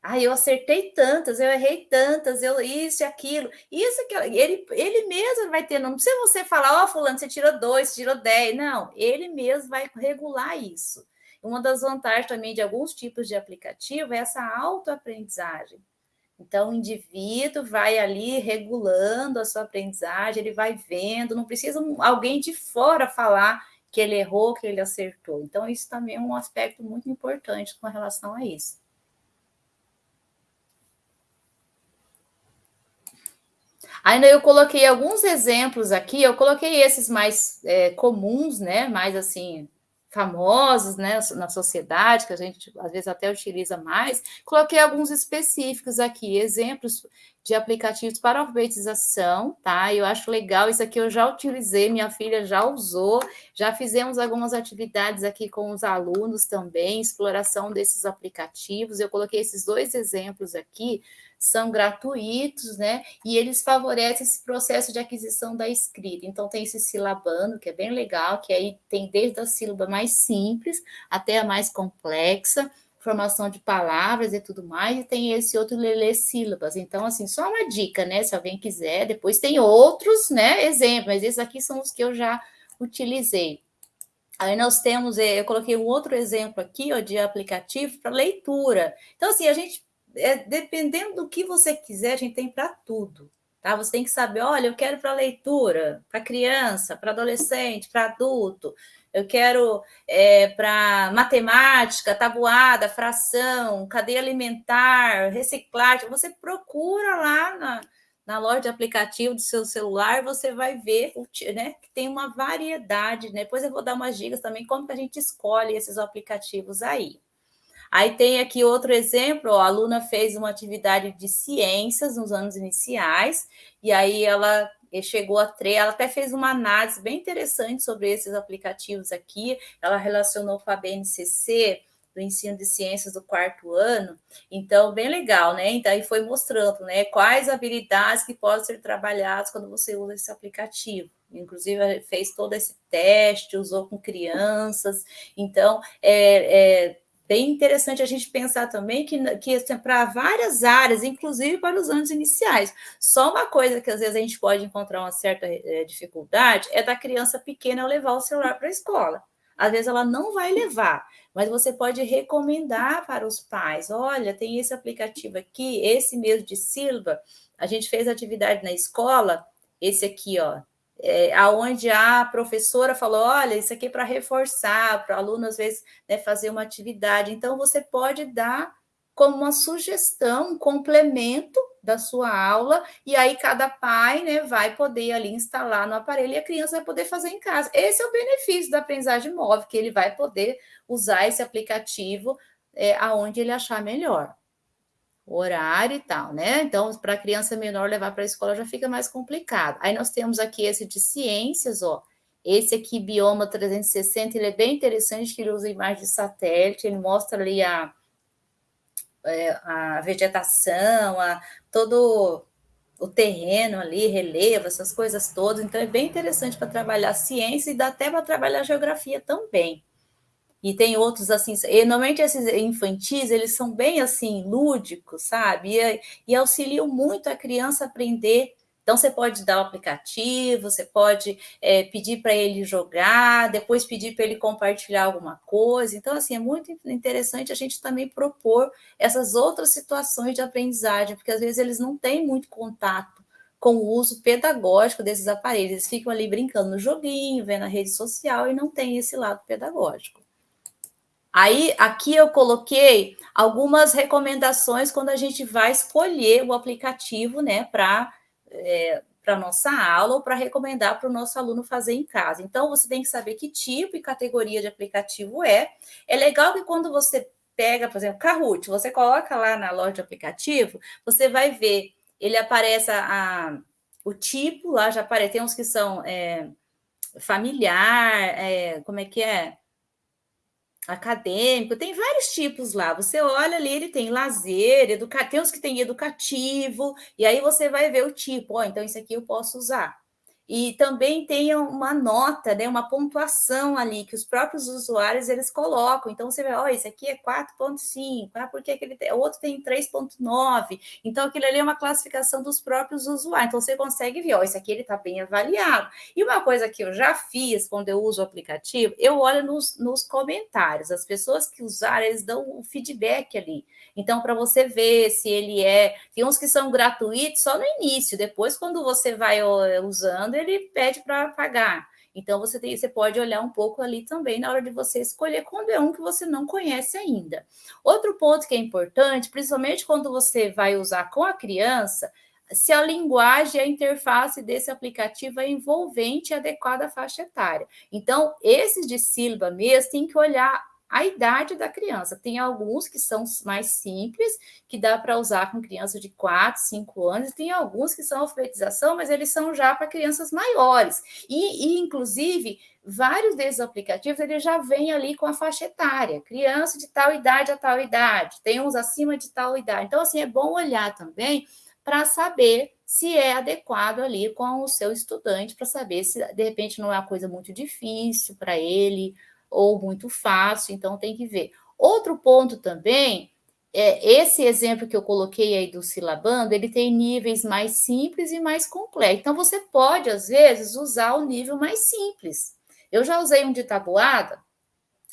ah, eu acertei tantas, eu errei tantas, eu isso e aquilo, isso aquilo. Ele, ele mesmo vai ter, não precisa você falar, ó, oh, fulano, você tirou dois, você tirou dez. Não, ele mesmo vai regular isso. Uma das vantagens também de alguns tipos de aplicativo é essa autoaprendizagem. Então, o indivíduo vai ali regulando a sua aprendizagem, ele vai vendo, não precisa alguém de fora falar que ele errou, que ele acertou. Então, isso também é um aspecto muito importante com relação a isso. Ainda eu coloquei alguns exemplos aqui, eu coloquei esses mais é, comuns, né? Mais assim, famosos né, na sociedade, que a gente às vezes até utiliza mais, coloquei alguns específicos aqui, exemplos de aplicativos para alfabetização, tá? Eu acho legal, isso aqui eu já utilizei, minha filha já usou, já fizemos algumas atividades aqui com os alunos também, exploração desses aplicativos. Eu coloquei esses dois exemplos aqui são gratuitos, né? E eles favorecem esse processo de aquisição da escrita. Então, tem esse silabando, que é bem legal, que aí tem desde a sílaba mais simples até a mais complexa, formação de palavras e tudo mais, e tem esse outro lelê sílabas. Então, assim, só uma dica, né? Se alguém quiser, depois tem outros, né? Exemplos, mas esses aqui são os que eu já utilizei. Aí nós temos, eh, eu coloquei um outro exemplo aqui, ó, de aplicativo para leitura. Então, assim, a gente é, dependendo do que você quiser, a gente tem para tudo. Tá? Você tem que saber, olha, eu quero para leitura, para criança, para adolescente, para adulto, eu quero é, para matemática, tabuada, fração, cadeia alimentar, reciclagem. Você procura lá na, na loja de aplicativo do seu celular, você vai ver né, que tem uma variedade. Né? Depois eu vou dar umas dicas também como que a gente escolhe esses aplicativos aí. Aí tem aqui outro exemplo, ó, a aluna fez uma atividade de ciências nos anos iniciais, e aí ela chegou a três, ela até fez uma análise bem interessante sobre esses aplicativos aqui, ela relacionou com a BNCC, do ensino de ciências do quarto ano, então, bem legal, né? Então, aí foi mostrando, né, quais habilidades que podem ser trabalhadas quando você usa esse aplicativo. Inclusive, fez todo esse teste, usou com crianças, então, é, é bem interessante a gente pensar também que, que assim, para várias áreas, inclusive para os anos iniciais. Só uma coisa que às vezes a gente pode encontrar uma certa é, dificuldade é da criança pequena levar o celular para a escola. Às vezes ela não vai levar, mas você pode recomendar para os pais: olha, tem esse aplicativo aqui, esse mesmo de Silva, a gente fez atividade na escola, esse aqui, ó, é, aonde a professora falou, olha, isso aqui é para reforçar, para o aluno, às vezes, né, fazer uma atividade. Então, você pode dar como uma sugestão, um complemento da sua aula, e aí cada pai né, vai poder ali instalar no aparelho e a criança vai poder fazer em casa. Esse é o benefício da aprendizagem móvel, que ele vai poder usar esse aplicativo é, aonde ele achar melhor horário e tal, né? Então, para criança menor levar para a escola já fica mais complicado. Aí nós temos aqui esse de ciências, ó. Esse aqui, Bioma 360, ele é bem interessante, que ele usa imagem de satélite, ele mostra ali a, é, a vegetação, a, todo o terreno ali, relevo, essas coisas todas. Então, é bem interessante para trabalhar ciência e dá até para trabalhar geografia também. E tem outros assim, e normalmente esses infantis, eles são bem assim, lúdicos, sabe? E, e auxiliam muito a criança a aprender então, você pode dar o aplicativo, você pode é, pedir para ele jogar, depois pedir para ele compartilhar alguma coisa. Então, assim, é muito interessante a gente também propor essas outras situações de aprendizagem, porque às vezes eles não têm muito contato com o uso pedagógico desses aparelhos. Eles ficam ali brincando no joguinho, vendo a rede social e não tem esse lado pedagógico. Aí, aqui eu coloquei algumas recomendações quando a gente vai escolher o aplicativo, né, para é, para nossa aula ou para recomendar para o nosso aluno fazer em casa. Então, você tem que saber que tipo e categoria de aplicativo é. É legal que quando você pega, por exemplo, Kahoot, você coloca lá na loja de aplicativo, você vai ver, ele aparece a, o tipo, lá já aparece, tem uns que são é, familiar, é, como é que é? Acadêmico, tem vários tipos lá. Você olha ali, ele tem lazer, educa... tem uns que tem educativo, e aí você vai ver o tipo, ó, oh, então isso aqui eu posso usar. E também tem uma nota, né, uma pontuação ali que os próprios usuários eles colocam. Então você vê, ó, oh, esse aqui é 4.5, ah, porque aquele o outro tem 3.9. Então aquilo ali é uma classificação dos próprios usuários. Então você consegue ver, ó, oh, esse aqui ele está bem avaliado. E uma coisa que eu já fiz quando eu uso o aplicativo, eu olho nos, nos comentários. As pessoas que usaram, eles dão o feedback ali. Então, para você ver se ele é. Tem uns que são gratuitos só no início, depois, quando você vai usando, ele pede para pagar. Então, você, tem, você pode olhar um pouco ali também na hora de você escolher quando é um que você não conhece ainda. Outro ponto que é importante, principalmente quando você vai usar com a criança, se a linguagem, a interface desse aplicativo é envolvente e adequada à faixa etária. Então, esses de sílaba mesmo, tem que olhar a idade da criança. Tem alguns que são mais simples, que dá para usar com crianças de 4, 5 anos, e tem alguns que são alfabetização, mas eles são já para crianças maiores. E, e, inclusive, vários desses aplicativos eles já vêm ali com a faixa etária, criança de tal idade a tal idade, tem uns acima de tal idade. Então, assim, é bom olhar também para saber se é adequado ali com o seu estudante, para saber se de repente não é uma coisa muito difícil para ele, ou muito fácil, então tem que ver. Outro ponto também é esse exemplo que eu coloquei aí do silabando, ele tem níveis mais simples e mais complexos. Então você pode às vezes usar o nível mais simples. Eu já usei um de tabuada,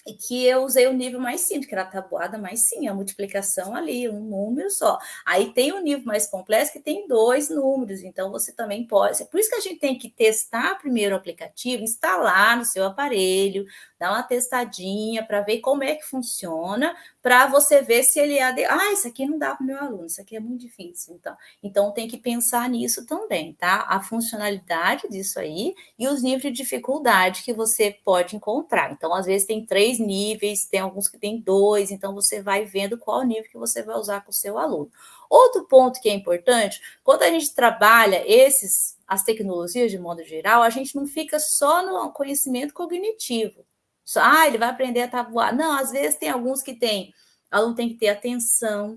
e que eu usei o nível mais simples, que era a tabuada mais sim, a multiplicação ali, um número só. Aí tem um nível mais complexo que tem dois números, então você também pode. Por isso que a gente tem que testar primeiro o aplicativo, instalar no seu aparelho, dar uma testadinha para ver como é que funciona, para você ver se ele é. De... Ah, isso aqui não dá para o meu aluno, isso aqui é muito difícil. Então, então tem que pensar nisso também, tá? A funcionalidade disso aí e os níveis de dificuldade que você pode encontrar. Então, às vezes tem três níveis, tem alguns que tem dois, então você vai vendo qual nível que você vai usar com o seu aluno. Outro ponto que é importante, quando a gente trabalha esses as tecnologias de modo geral, a gente não fica só no conhecimento cognitivo. Só, ah, ele vai aprender a tabuar. Não, às vezes tem alguns que tem, o aluno tem que ter atenção,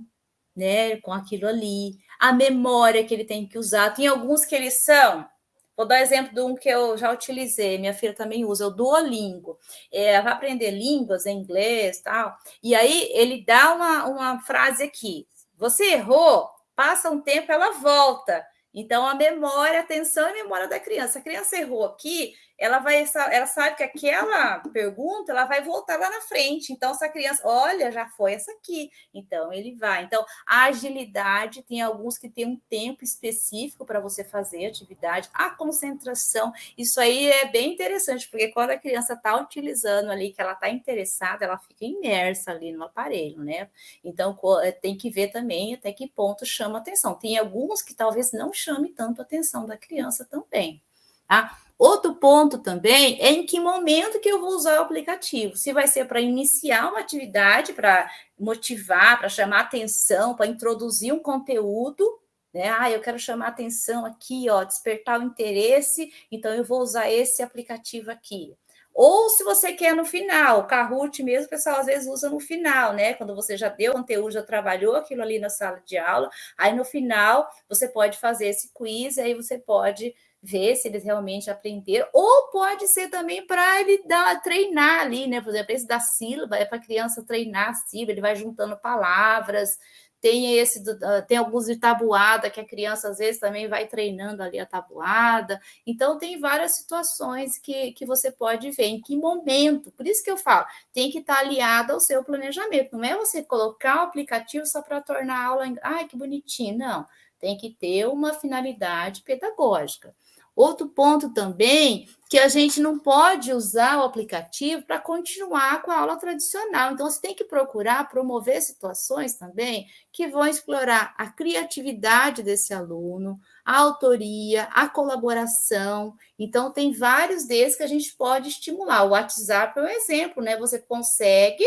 né, com aquilo ali, a memória que ele tem que usar. Tem alguns que eles são, vou dar exemplo de um que eu já utilizei, minha filha também usa, o Duolingo. É, vai aprender línguas inglês tal, e aí ele dá uma, uma frase aqui, você errou, passa um tempo, ela volta. Então, a memória, atenção e memória da criança. A criança errou aqui, ela vai, ela sabe que aquela pergunta ela vai voltar lá na frente. Então, essa criança, olha, já foi essa aqui. Então, ele vai. Então, a agilidade tem alguns que tem um tempo específico para você fazer atividade, a concentração. Isso aí é bem interessante, porque quando a criança está utilizando ali, que ela está interessada, ela fica imersa ali no aparelho, né? Então, eh, tem que ver também até que ponto chama atenção. Tem alguns que talvez não chame tanto a atenção da criança também. Tá? Outro ponto também é em que momento que eu vou usar o aplicativo. Se vai ser para iniciar uma atividade, para motivar, para chamar atenção, para introduzir um conteúdo, né? Ah, eu quero chamar atenção aqui, ó, despertar o interesse, então eu vou usar esse aplicativo aqui. Ou se você quer no final, o Kahoot mesmo, o pessoal às vezes usa no final, né? Quando você já deu conteúdo, já trabalhou aquilo ali na sala de aula, aí no final você pode fazer esse quiz, aí você pode ver se eles realmente aprenderam, ou pode ser também para ele dar, treinar ali, né? Por exemplo, esse da sílaba é para a criança treinar a sílaba, ele vai juntando palavras, tem esse ah, tem alguns de tabuada que a criança às vezes também vai treinando ali a tabuada. Então tem várias situações que, que você pode ver em que momento. Por isso que eu falo, tem que estar aliado ao seu planejamento. Não é você colocar o aplicativo só para tornar a aula, ai que bonitinho, não. Tem que ter uma finalidade pedagógica. Outro ponto também que a gente não pode usar o aplicativo para continuar com a aula tradicional. Então, você tem que procurar promover situações também que vão explorar a criatividade desse aluno, a autoria, a colaboração. Então, tem vários desses que a gente pode estimular. O WhatsApp é um exemplo, né? Você consegue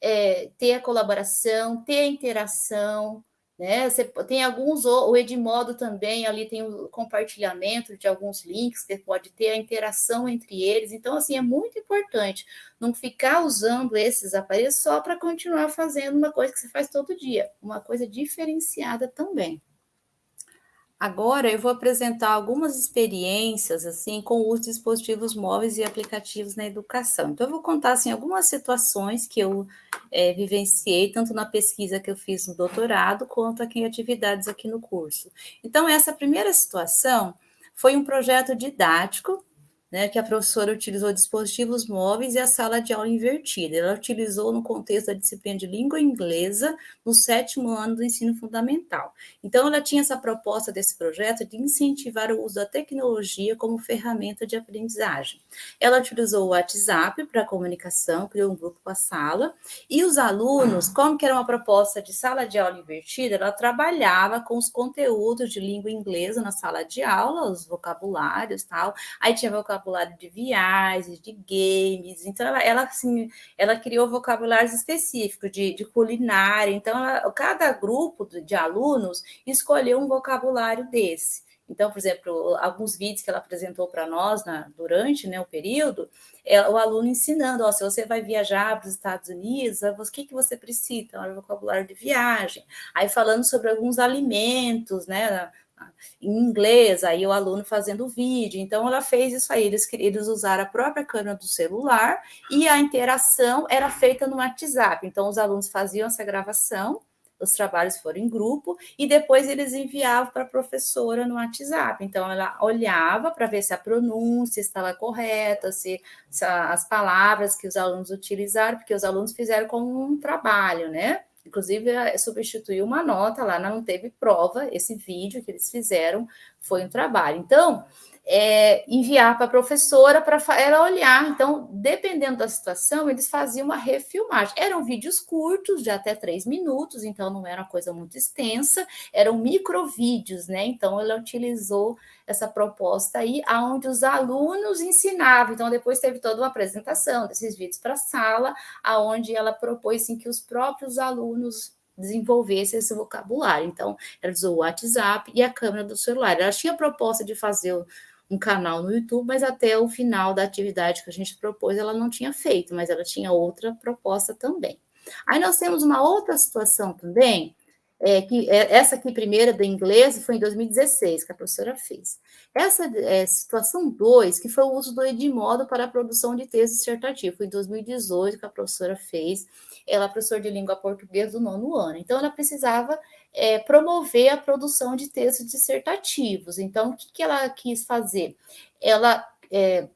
é, ter a colaboração, ter a interação, né? Você tem alguns, o Edmodo também, ali tem o compartilhamento de alguns links, que pode ter a interação entre eles. Então, assim, é muito importante não ficar usando esses aparelhos só para continuar fazendo uma coisa que você faz todo dia, uma coisa diferenciada também. Agora eu vou apresentar algumas experiências assim com os dispositivos móveis e aplicativos na educação. Então eu vou contar assim algumas situações que eu é, vivenciei tanto na pesquisa que eu fiz no doutorado quanto aqui em atividades aqui no curso. Então essa primeira situação foi um projeto didático né, que a professora utilizou dispositivos móveis e a sala de aula invertida. Ela utilizou no contexto da disciplina de língua inglesa no sétimo ano do ensino fundamental. Então, ela tinha essa proposta desse projeto de incentivar o uso da tecnologia como ferramenta de aprendizagem. Ela utilizou o WhatsApp para comunicação, criou um grupo com a sala, e os alunos, como que era uma proposta de sala de aula invertida, ela trabalhava com os conteúdos de língua inglesa na sala de aula, os vocabulários tal, aí tinha vocabulário vocabulário de viagens, de games. Então, ela, ela, assim, ela criou vocabulários específicos de, de culinária. Então, ela, cada grupo de alunos escolheu um vocabulário desse. Então, por exemplo, alguns vídeos que ela apresentou para nós na, durante né, o período, é o aluno ensinando, ó, se você vai viajar para os Estados Unidos, o que, que você precisa? Então, é vocabulário de viagem. Aí falando sobre alguns alimentos, né? Em inglês, aí o aluno fazendo vídeo. Então, ela fez isso aí, eles, eles usaram a própria câmera do celular e a interação era feita no WhatsApp. Então, os alunos faziam essa gravação, os trabalhos foram em grupo, e depois eles enviavam para a professora no WhatsApp. Então, ela olhava para ver se a pronúncia estava correta, se, se as palavras que os alunos utilizaram, porque os alunos fizeram como um trabalho, né? Inclusive, substituiu uma nota lá, não teve prova, esse vídeo que eles fizeram foi um trabalho. Então, é, enviar para a professora para ela olhar. Então, dependendo da situação, eles faziam uma refilmagem. Eram vídeos curtos, de até três minutos, então não era uma coisa muito extensa, eram microvídeos, né? Então, ela utilizou essa proposta aí, aonde os alunos ensinavam. Então, depois teve toda uma apresentação desses vídeos para a sala, aonde ela propôs assim, que os próprios alunos desenvolvessem esse vocabulário. Então, ela usou o WhatsApp e a câmera do celular. Ela tinha a proposta de fazer um canal no YouTube, mas até o final da atividade que a gente propôs, ela não tinha feito, mas ela tinha outra proposta também. Aí nós temos uma outra situação também, é, que é, essa aqui primeira do inglês foi em 2016 que a professora fez. Essa é, situação 2, que foi o uso do Edmodo para a produção de texto dissertativo, foi em 2018 que a professora fez, ela é professora de língua portuguesa do nono ano, então ela precisava é, promover a produção de textos dissertativos. Então, o que, que ela quis fazer? Ela é,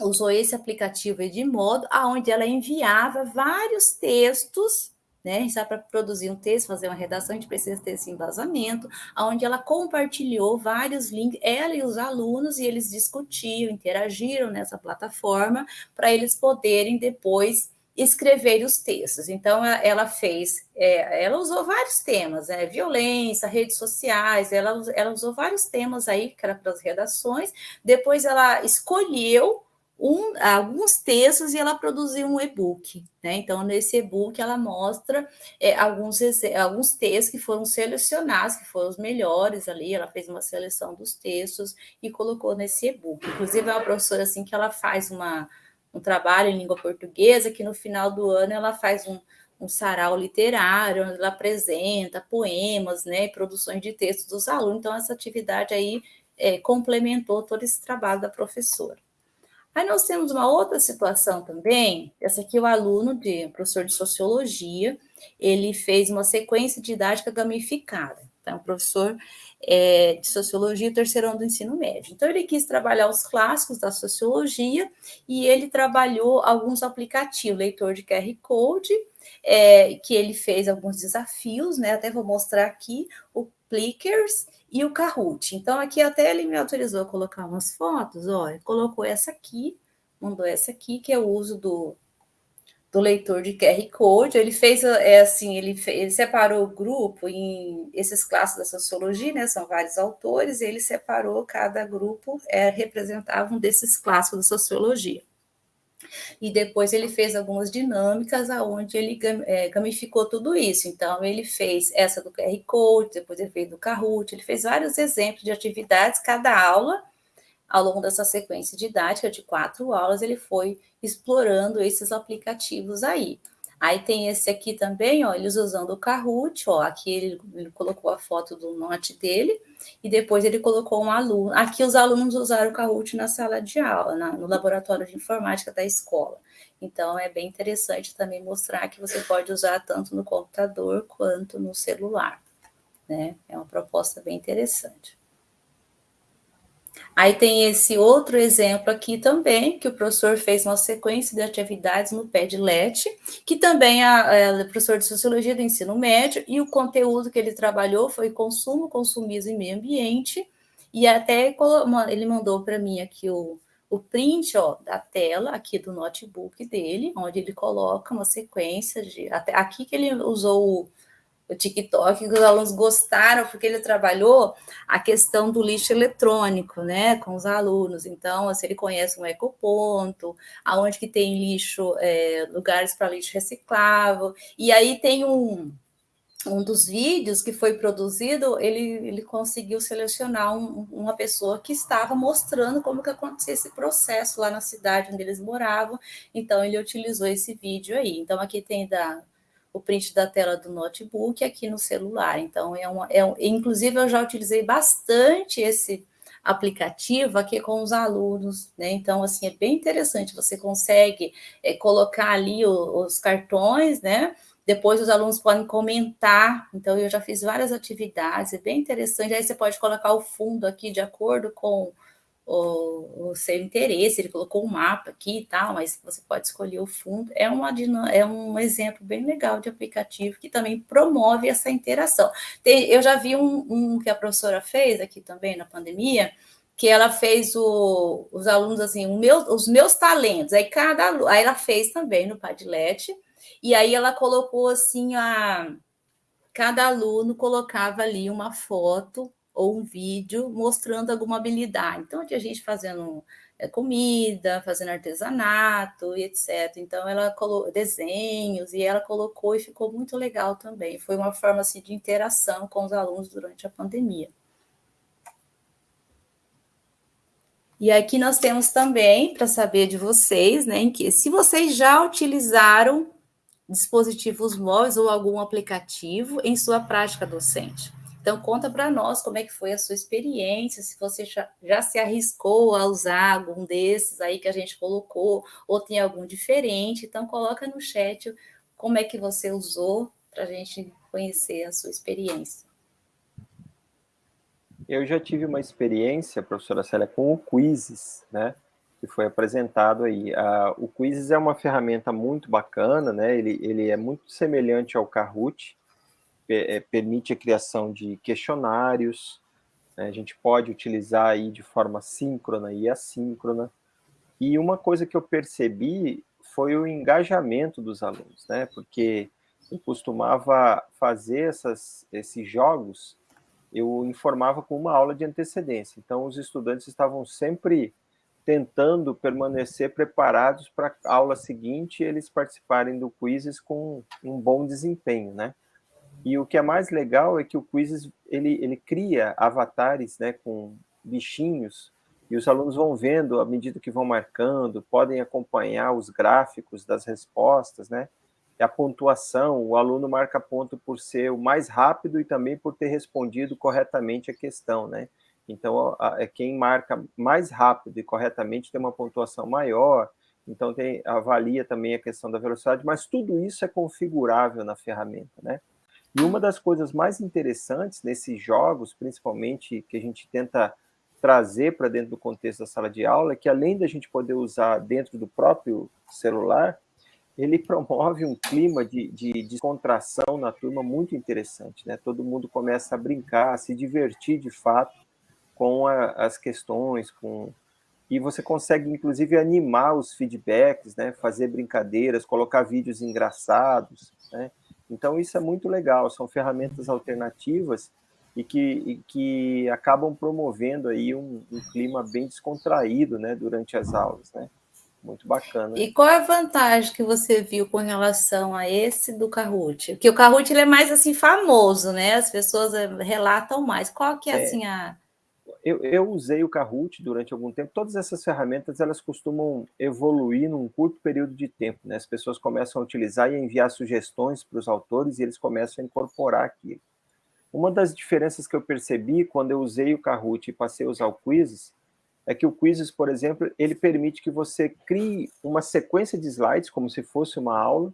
usou esse aplicativo Edmodo, aonde ela enviava vários textos né? Se para produzir um texto, fazer uma redação, a gente precisa ter esse embasamento, onde ela compartilhou vários links, ela e os alunos, e eles discutiam, interagiram nessa plataforma, para eles poderem depois escrever os textos. Então, ela fez, é, ela usou vários temas, né? violência, redes sociais, ela, ela usou vários temas aí, para as redações, depois ela escolheu um, alguns textos e ela produziu um e-book. Né? Então, nesse e-book, ela mostra é, alguns, alguns textos que foram selecionados, que foram os melhores ali. Ela fez uma seleção dos textos e colocou nesse e-book. Inclusive, é uma professora assim que ela faz uma um trabalho em língua portuguesa, que no final do ano ela faz um, um sarau literário, onde ela apresenta poemas, né, produções de textos dos alunos. Então, essa atividade aí é, complementou todo esse trabalho da professora. Aí nós temos uma outra situação também, essa aqui o aluno de professor de sociologia, ele fez uma sequência didática gamificada. Então, professor é, de sociologia, terceiro ano do ensino médio. Então, ele quis trabalhar os clássicos da sociologia e ele trabalhou alguns aplicativos, leitor de QR Code, é, que ele fez alguns desafios, né? Até vou mostrar aqui o Plickers e o Kahoot. Então, aqui até ele me autorizou a colocar umas fotos, olha, colocou essa aqui, mandou essa aqui, que é o uso do, do leitor de QR Code. Ele fez, é assim, ele, ele separou o grupo em esses classes da sociologia, né? São vários autores, ele separou cada grupo, é, representava um desses clássicos da sociologia e depois ele fez algumas dinâmicas aonde ele é, gamificou tudo isso. Então, ele fez essa do QR Code, depois ele fez do Kahoot, ele fez vários exemplos de atividades, cada aula, ao longo dessa sequência didática de quatro aulas, ele foi explorando esses aplicativos aí. Aí tem esse aqui também, ó, eles usando o Kahoot, ó, aqui ele, ele, colocou a foto do note dele, e depois ele colocou um aluno. Aqui os alunos usaram o Kahoot na sala de aula, na, no laboratório de informática da escola. Então é bem interessante também mostrar que você pode usar tanto no computador quanto no celular. Né? É uma proposta bem interessante. Aí tem esse outro exemplo aqui também, que o professor fez uma sequência de atividades no Padlet, que também é, professor de Sociologia do Ensino Médio, e o conteúdo que ele trabalhou foi consumo, consumismo e meio ambiente, e até ele mandou para mim aqui o, o print ó, da tela aqui do notebook dele, onde ele coloca uma sequência de... Até aqui que ele usou o TikTok, que os alunos gostaram, porque ele trabalhou a questão do lixo eletrônico, né, com os alunos. Então, assim, ele conhece um ecoponto, aonde que tem lixo, é, lugares para lixo reciclável. E aí tem um, um dos vídeos que foi produzido, ele, ele conseguiu selecionar um, uma pessoa que estava mostrando como que acontecia esse processo lá na cidade onde eles moravam. Então, ele utilizou esse vídeo aí. Então, aqui tem da o print da tela do notebook aqui no celular. Então, é uma, é, inclusive, eu já utilizei bastante esse aplicativo aqui com os alunos, né? Então, assim, é bem interessante, você consegue é, colocar ali o, os cartões, né? Depois os alunos podem comentar, então eu já fiz várias atividades, é bem interessante. Aí você pode colocar o fundo aqui de acordo com o, o, seu interesse, ele colocou um mapa aqui e tal, mas você pode escolher o fundo. É, uma, é um exemplo bem legal de aplicativo que também promove essa interação. Tem, eu já vi um, um, que a professora fez aqui também na pandemia, que ela fez o, os alunos assim, meu, os meus talentos, aí cada aí ela fez também no Padlet, e aí ela colocou assim a cada aluno colocava ali uma foto ou um vídeo mostrando alguma habilidade. Então, tinha gente fazendo é, comida, fazendo artesanato e etc. Então, ela colocou desenhos e ela colocou e ficou muito legal também. Foi uma forma assim, de interação com os alunos durante a pandemia. E aqui nós temos também, para saber de vocês, né, que se vocês já utilizaram dispositivos móveis ou algum aplicativo em sua prática docente. Então, conta para nós como é que foi a sua experiência, se você já, já, se arriscou a usar algum desses aí que a gente colocou, ou tem algum diferente. Então, coloca no chat como é que você usou para a gente conhecer a sua experiência. Eu já tive uma experiência, professora Célia, com o Quizzes, né? Que foi apresentado aí. O Quizzes é uma ferramenta muito bacana, né? Ele, ele é muito semelhante ao Kahoot, é, permite a criação de questionários, né? a gente pode utilizar aí de forma síncrona e assíncrona. E uma coisa que eu percebi foi o engajamento dos alunos, né? Porque eu costumava fazer essas, esses jogos, eu informava com uma aula de antecedência. Então, os estudantes estavam sempre tentando permanecer preparados para a aula seguinte e eles participarem do quizzes com um bom desempenho, né? E o que é mais legal é que o Quizzes, ele, ele cria avatares, né, com bichinhos, e os alunos vão vendo, à medida que vão marcando, podem acompanhar os gráficos das respostas, né? A pontuação, o aluno marca ponto por ser o mais rápido e também por ter respondido corretamente a questão, né? Então, é quem marca mais rápido e corretamente tem uma pontuação maior, então tem, avalia também a questão da velocidade, mas tudo isso é configurável na ferramenta, né? E uma das coisas mais interessantes nesses jogos, principalmente que a gente tenta trazer para dentro do contexto da sala de aula, é que além da gente poder usar dentro do próprio celular, ele [laughs] promove um clima de, de descontração na turma muito interessante, né? Todo mundo começa a brincar, a se divertir de fato com a, as questões, com e você consegue inclusive animar os feedbacks, né? Fazer brincadeiras, colocar vídeos engraçados, né? Então isso é muito legal, são ferramentas alternativas e que, e que acabam promovendo aí um, um clima bem descontraído, né? Durante as aulas, né? Muito bacana. E qual é a vantagem que você viu com relação a esse do Kahoot? Porque o Kahoot ele é mais assim famoso, né? As pessoas eh, relatam mais. Qual que é, é. assim a eu, eu, usei o Kahoot durante algum tempo. Todas essas ferramentas elas costumam evoluir num curto período de tempo. Né? As pessoas começam a utilizar e enviar sugestões para os autores e eles começam a incorporar aquilo. Uma das diferenças que eu percebi quando eu usei o Kahoot e passei a usar o Quizzes é que o Quizzes, por exemplo, ele permite que você crie uma sequência de slides, como se fosse uma aula,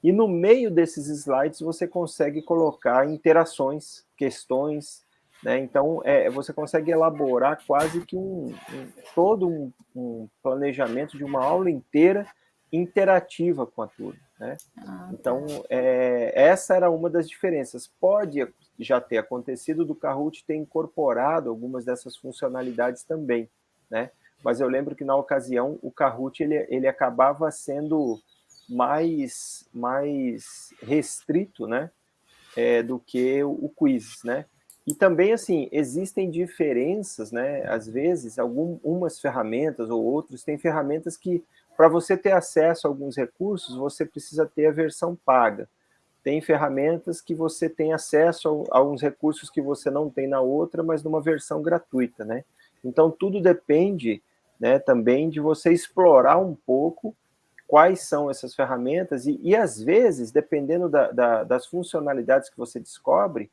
e no meio desses slides você consegue colocar interações, questões, né? Então, é, você consegue elaborar quase que um, um todo um, um, planejamento de uma aula inteira interativa com a turma. Né? Ah, tá. então, é, essa era uma das diferenças. Pode já ter acontecido do Kahoot ter incorporado algumas dessas funcionalidades também, né? Mas eu lembro que na ocasião o Kahoot ele, ele acabava sendo mais mais restrito, né? É, do que o, o quiz, né? E também, assim, existem diferenças, né? Às vezes, algumas ferramentas ou outros têm ferramentas que, para você ter acesso a alguns recursos, você precisa ter a versão paga tem ferramentas que você tem acesso a, alguns recursos que você não tem na outra, mas numa versão gratuita, né? Então, tudo depende né, também de você explorar um pouco quais são essas ferramentas e, e às vezes, dependendo da, da, das funcionalidades que você descobre,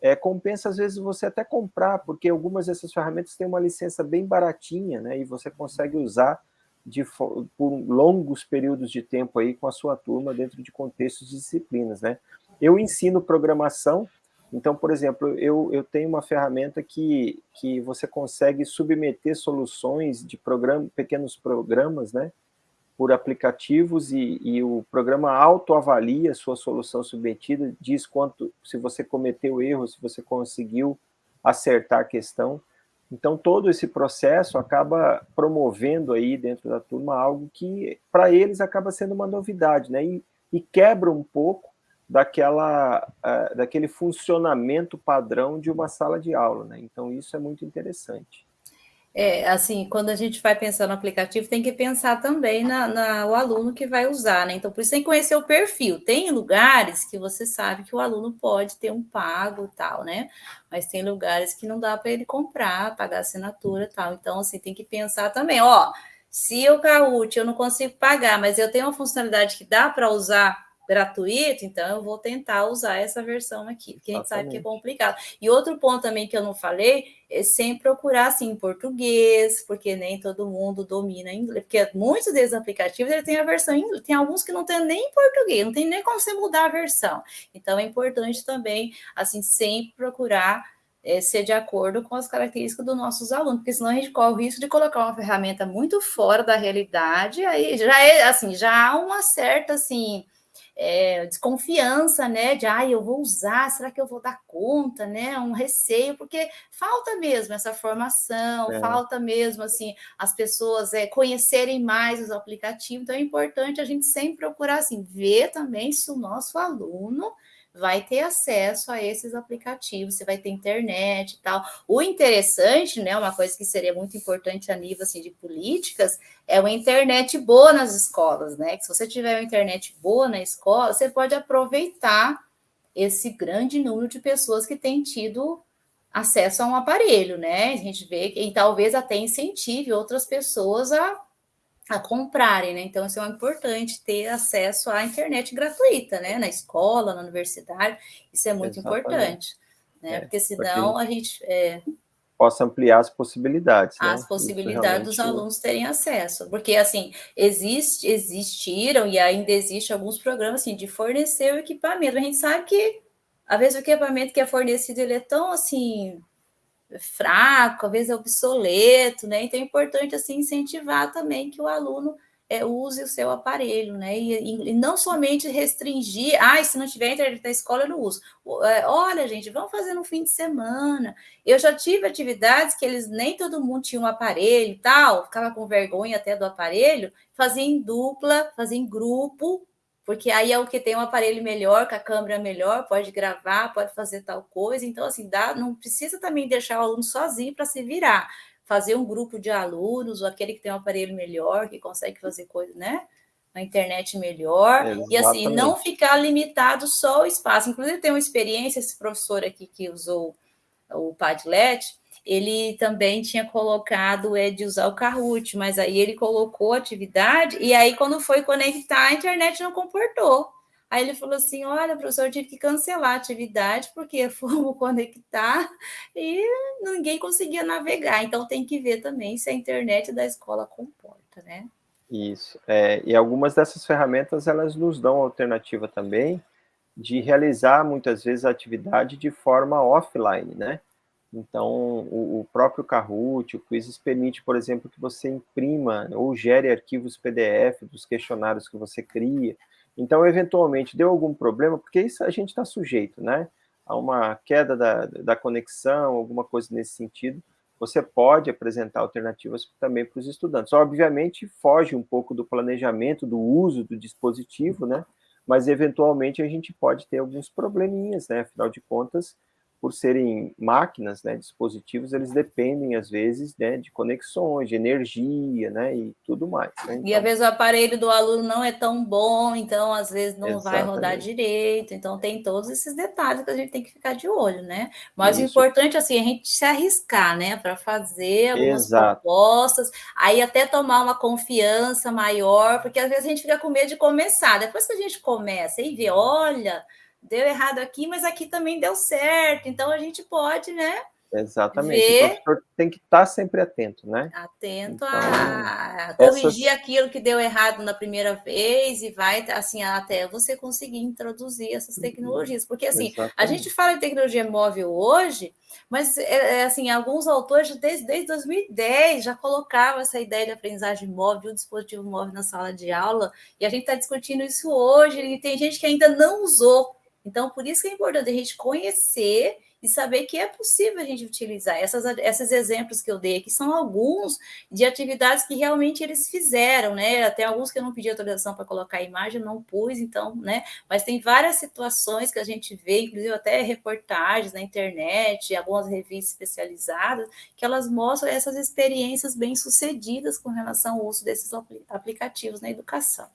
é, compensa às vezes você até comprar, porque algumas dessas ferramentas têm uma licença bem baratinha, né, e você consegue usar de, por longos períodos de tempo aí com a sua turma dentro de contextos de disciplinas, né? Eu ensino programação, então, por exemplo, eu, eu tenho uma ferramenta que, que você consegue submeter soluções de programa, pequenos programas, né? Por aplicativos e, e o programa autoavalia sua solução submetida, diz quanto, se você cometeu erro, se você conseguiu acertar a questão. Então, todo esse processo acaba promovendo aí dentro da turma algo que, para eles, acaba sendo uma novidade, né? E, e quebra um pouco daquela, uh, daquele funcionamento padrão de uma sala de aula, né? Então, isso é muito interessante. É, assim, quando a gente vai pensar no aplicativo, tem que pensar também na, na, o aluno que vai usar, né? Então, por isso tem que conhecer o perfil. Tem lugares que você sabe que o aluno pode ter um pago tal, né? Mas tem lugares que não dá para ele comprar, pagar assinatura tal. Então, assim, tem que pensar também, ó, se o Kahoot eu não consigo pagar, mas eu tenho uma funcionalidade que dá para usar gratuito, então eu vou tentar usar essa versão aqui, porque a gente sabe que é complicado. E outro ponto também que eu não falei é sempre procurar assim em português, porque nem todo mundo domina inglês, porque muitos desses aplicativos ele tem a versão em inglês, tem alguns que não tem nem em português, não tem nem como você mudar a versão. Então é importante também assim sempre procurar é, ser de acordo com as características dos nossos alunos, porque senão a gente corre o risco de colocar uma ferramenta muito fora da realidade, aí já é assim, já há uma certa assim é, desconfiança, né? De ah, eu vou usar, será que eu vou dar conta, né? Um receio, porque falta mesmo essa formação, é. falta mesmo assim as pessoas é, conhecerem mais os aplicativos. Então é importante a gente sempre procurar assim, ver também se o nosso aluno vai ter acesso a esses aplicativos, você vai ter internet e tal. O interessante, né, uma coisa que seria muito importante a nível assim, de políticas, é uma internet boa nas escolas, né? Que se você tiver uma internet boa na escola, você pode aproveitar esse grande número de pessoas que têm tido acesso a um aparelho, né? A gente vê que talvez até incentive outras pessoas a, a comprarem, né? Então, isso é importante ter acesso à internet gratuita, né? Na escola, na universidade, isso é muito Exatamente. importante, né? É, porque senão a gente. É, possa ampliar as possibilidades. As né? possibilidades dos alunos terem acesso, porque assim existe, existiram e ainda existe alguns programas assim de fornecer o equipamento. A gente sabe que às vezes o equipamento que é fornecido ele é tão assim fraco, às vezes é obsoleto, né? Então é importante assim incentivar também que o aluno é, use o seu aparelho, né? E, e, não somente restringir, ah, se não tiver internet na escola, eu não uso. É, olha, gente, vamos fazer no fim de semana. Eu já tive atividades que eles nem todo mundo tinha um aparelho e tal, ficava com vergonha até do aparelho, fazia em dupla, fazia em grupo, porque aí é o que tem um aparelho melhor, com a câmera melhor, pode gravar, pode fazer tal coisa. Então, assim, dá, não precisa também deixar o aluno sozinho para se virar fazer um grupo de alunos, ou aquele que tem um aparelho melhor, que consegue fazer coisa, né? Na internet melhor, e assim, não ficar limitado só ao espaço. Inclusive, tem uma experiência, esse professor aqui que usou o Padlet, ele também tinha colocado é, de usar o Kahoot, mas aí ele colocou atividade, e aí quando foi conectar, a internet não comportou. Aí ele falou assim: Olha, professor, eu tive que cancelar a atividade porque [laughs] fomos conectar e ninguém conseguia navegar. Então tem que ver também se a internet da escola comporta, né? Isso. É, e algumas dessas ferramentas elas nos dão alternativa também de realizar muitas vezes a atividade de forma offline, né? Então, o, o próprio Kahoot, o Quizzes permite, por exemplo, que você imprima ou gere arquivos PDF dos questionários que você cria. Então, eventualmente, deu algum problema, porque isso a gente está sujeito, né? A uma queda da, da conexão, alguma coisa nesse sentido, você pode apresentar alternativas também para os estudantes. Obviamente, foge um pouco do planejamento, do uso do dispositivo, né? Mas, eventualmente, a gente pode ter alguns probleminhas, né? Afinal de contas, por serem máquinas, né, dispositivos, eles dependem, às vezes, né, de conexões, de energia, né, e tudo mais. Né? Então, e, às vezes, o aparelho do aluno não é tão bom, então, às vezes, não exatamente. vai rodar direito. Então, tem todos esses detalhes que a gente tem que ficar de olho, né? Mas Isso. o importante, assim, é a gente se arriscar, né, para fazer algumas Exato. propostas, aí até tomar uma confiança maior, porque, às vezes, a gente fica com medo de começar. Depois que a gente começa e vê, olha deu errado aqui, mas aqui também deu certo. Então a gente pode, né? Exatamente. Ver... O professor tem que estar sempre atento, né? Atento então, a corrigir essas... aquilo que deu errado na primeira vez e vai assim até você conseguir introduzir essas tecnologias. Porque assim, Exatamente. a gente fala de tecnologia móvel hoje, mas é, é, assim, alguns autores desde, desde 2010 já colocavam essa ideia de aprendizagem móvel, o dispositivo móvel na sala de aula, e a gente está discutindo isso hoje, e tem gente que ainda não usou então, por isso que é importante a gente conhecer e saber que é possível a gente utilizar. Essas, esses exemplos que eu dei aqui são alguns de atividades que realmente eles fizeram, né? Até alguns que eu não pedi autorização para colocar a imagem, não pus, então, né? Mas tem várias situações que a gente vê, inclusive até reportagens na internet, algumas revistas especializadas, que elas mostram essas experiências bem-sucedidas com relação ao uso desses aplicativos na educação.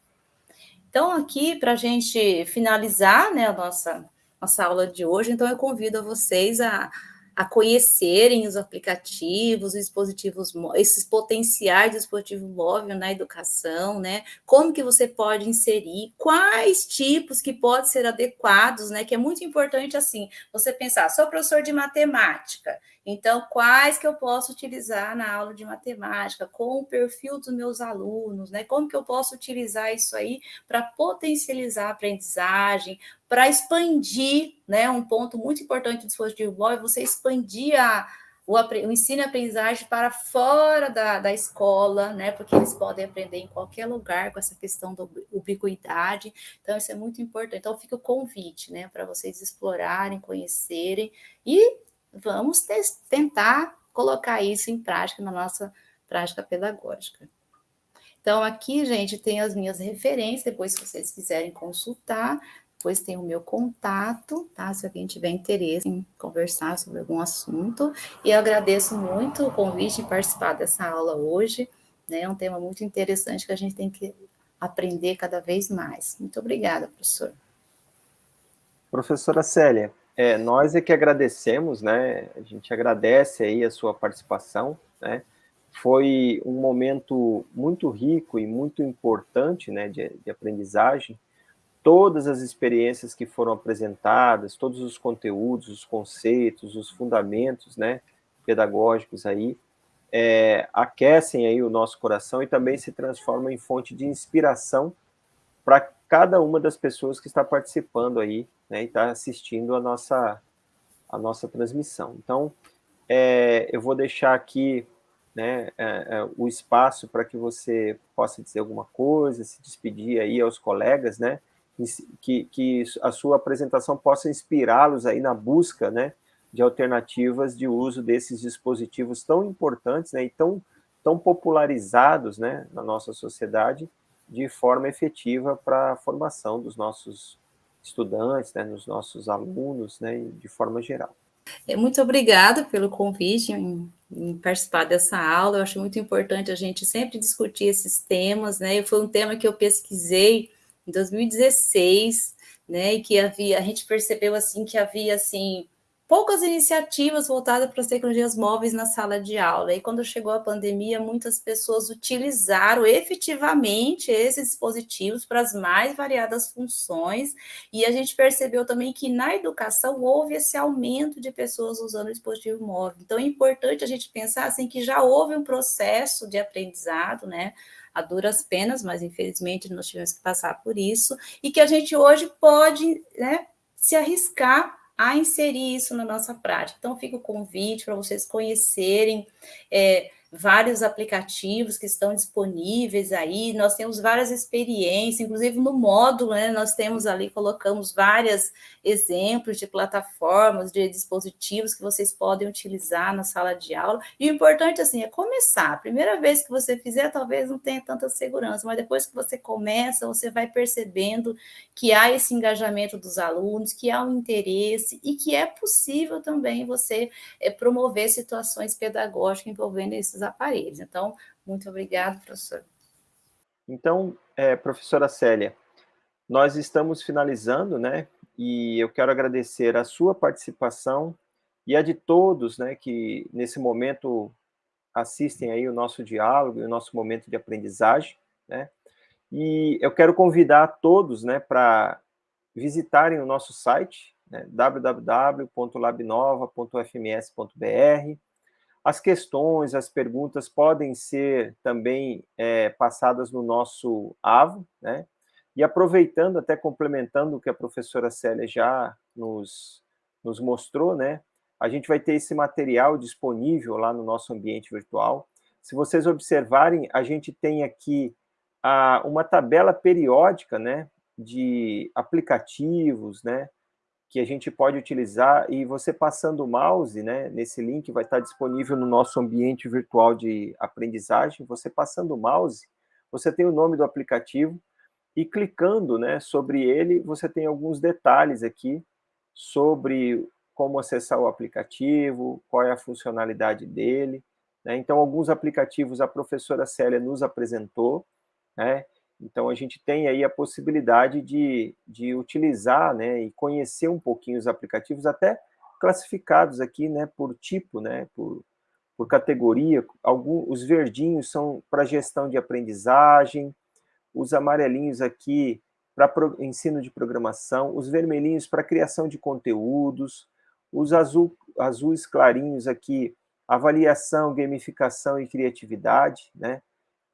Então, aqui, para a gente finalizar né, a nossa, nossa aula de hoje, então eu convido vocês a, a conhecerem os aplicativos, os dispositivos, esses potenciais dispositivos móveis na educação, né? Como que você pode inserir, quais tipos que podem ser adequados, né? Que é muito importante assim, você pensar, sou professor de matemática, então, quais que eu posso utilizar na aula de matemática, com o perfil dos meus alunos, né? Como que eu posso utilizar isso aí para potencializar a aprendizagem, para expandir, né? Um ponto muito importante do dispositivo móvel é você expandir a, o, o ensino e aprendizagem para fora da, da escola, né? Porque eles podem aprender em qualquer lugar com essa questão da ubiquidade. Então, isso é muito importante. Então, fica o convite, né? Para vocês explorarem, conhecerem e vamos tentar colocar isso em prática na nossa prática pedagógica. Então, aqui, gente, tem as minhas referências, depois, se vocês quiserem consultar, depois tem o meu contato, tá? Se alguém tiver interesse em conversar sobre algum assunto. E eu agradeço muito o convite de participar dessa aula hoje, né? É um tema muito interessante que a gente tem que aprender cada vez mais. Muito obrigada, professor. Professora Célia, É, nós é que agradecemos, né? A gente agradece aí a sua participação, né? Foi um momento muito rico e muito importante, né, de, de aprendizagem. Todas as experiências que foram apresentadas, todos os conteúdos, os conceitos, os fundamentos, né, pedagógicos aí, é, aquecem aí o nosso coração e também se transformam em fonte de inspiração para cada uma das pessoas que está participando aí, né, e está assistindo a nossa, a nossa transmissão. Então, é, eu vou deixar aqui né, é, é, o espaço para que você possa dizer alguma coisa, se despedir aí aos colegas, né, que, que a sua apresentação possa inspirá-los aí na busca, né, de alternativas de uso desses dispositivos tão importantes, né, e tão, tão popularizados, né, na nossa sociedade, de forma efetiva para a formação dos nossos estudantes, né, nos nossos alunos, né, de forma geral. É, muito obrigada pelo convite em, em, participar dessa aula. Eu acho muito importante a gente sempre discutir esses temas, né? Foi um tema que eu pesquisei em 2016, né? E que havia, a gente percebeu assim que havia assim poucas iniciativas voltadas para as tecnologias móveis na sala de aula. E quando chegou a pandemia, muitas pessoas utilizaram efetivamente esses dispositivos para as mais variadas funções. E a gente percebeu também que na educação houve esse aumento de pessoas usando o dispositivo móvel. Então é importante a gente pensar assim que já houve um processo de aprendizado, né? a duras penas, mas infelizmente nós tivemos que passar por isso, e que a gente hoje pode né, se arriscar a inserir isso na nossa prática. Então, fica o convite para vocês conhecerem é, vários aplicativos que estão disponíveis aí, nós temos várias experiências, inclusive no módulo, né, nós temos ali, colocamos vários exemplos de plataformas, de dispositivos que vocês podem utilizar na sala de aula, e o importante, assim, é começar, a primeira vez que você fizer, talvez não tenha tanta segurança, mas depois que você começa, você vai percebendo que há esse engajamento dos alunos, que há um interesse, e que é possível também você é, promover situações pedagógicas envolvendo esses aparelhos. Então, muito obrigado, professor. Então, é, professora Célia, nós estamos finalizando, né? E eu quero agradecer a sua participação e a de todos, né, que nesse momento assistem aí o nosso diálogo e o nosso momento de aprendizagem, né? E eu quero convidar todos, né, para visitarem o nosso site, né, www.labnova.fms.br, as questões, as perguntas podem ser também é, passadas no nosso AVO, né? E aproveitando, até complementando o que a professora Célia já nos, nos mostrou, né? A gente vai ter esse material disponível lá no nosso ambiente virtual. Se vocês observarem, a gente tem aqui a, uma tabela periódica, né? De aplicativos, né? Que a gente pode utilizar, e você passando o mouse, né, nesse link vai estar disponível no nosso ambiente virtual de aprendizagem, você passando o mouse, você tem o nome do aplicativo, e clicando né, sobre ele, você tem alguns detalhes aqui sobre como acessar o aplicativo, qual é a funcionalidade dele, né? então alguns aplicativos a professora Célia nos apresentou, né? Então, a gente tem aí a possibilidade de, de utilizar né, e conhecer um pouquinho os aplicativos, até classificados aqui né, por tipo, né, por, por categoria. Algum, os verdinhos são para gestão de aprendizagem, os amarelinhos aqui para ensino de programação, os vermelhinhos para criação de conteúdos, os azul, azuis clarinhos aqui, avaliação, gamificação e criatividade, né?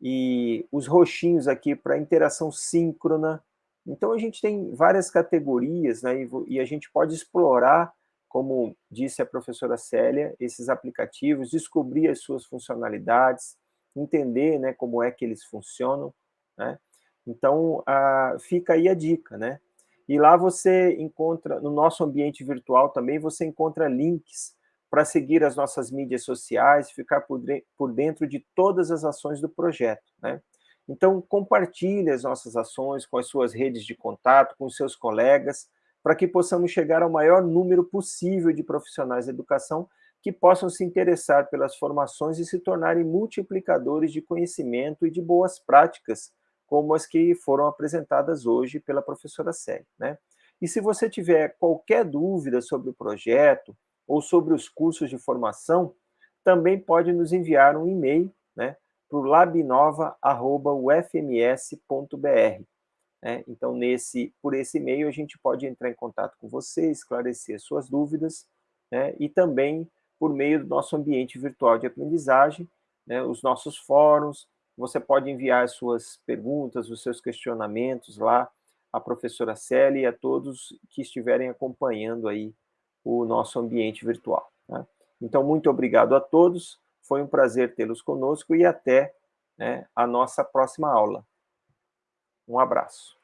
E os roxinhos aqui para interação síncrona. Então, a gente tem várias categorias, né, e, a gente pode explorar, como disse a professora Célia, esses aplicativos, descobrir as suas funcionalidades, entender né, como é que eles funcionam, né? Então, a, fica aí a dica, né? E lá você encontra, no nosso ambiente virtual também, você encontra links para seguir as nossas mídias sociais, ficar por, por dentro de todas as ações do projeto. Né? Então, compartilhe as nossas ações com as suas redes de contato, com os seus colegas, para que possamos chegar ao maior número possível de profissionais da educação que possam se interessar pelas formações e se tornarem multiplicadores de conhecimento e de boas práticas, como as que foram apresentadas hoje pela professora Célia. Né? E se você tiver qualquer dúvida sobre o projeto ou sobre os cursos de formação, também pode nos enviar um e-mail né, para o labnova.ufms.br. Né? Então, nesse, por esse e-mail, a gente pode entrar em contato com você, esclarecer suas dúvidas, né? e também por meio do nosso ambiente virtual de aprendizagem, né? os nossos fóruns, você pode enviar as suas perguntas, os seus questionamentos lá à professora Célia e a todos que estiverem acompanhando aí o nosso ambiente virtual. Né? Então, muito obrigado a todos, foi um prazer tê-los conosco e até né, a nossa próxima aula. Um abraço.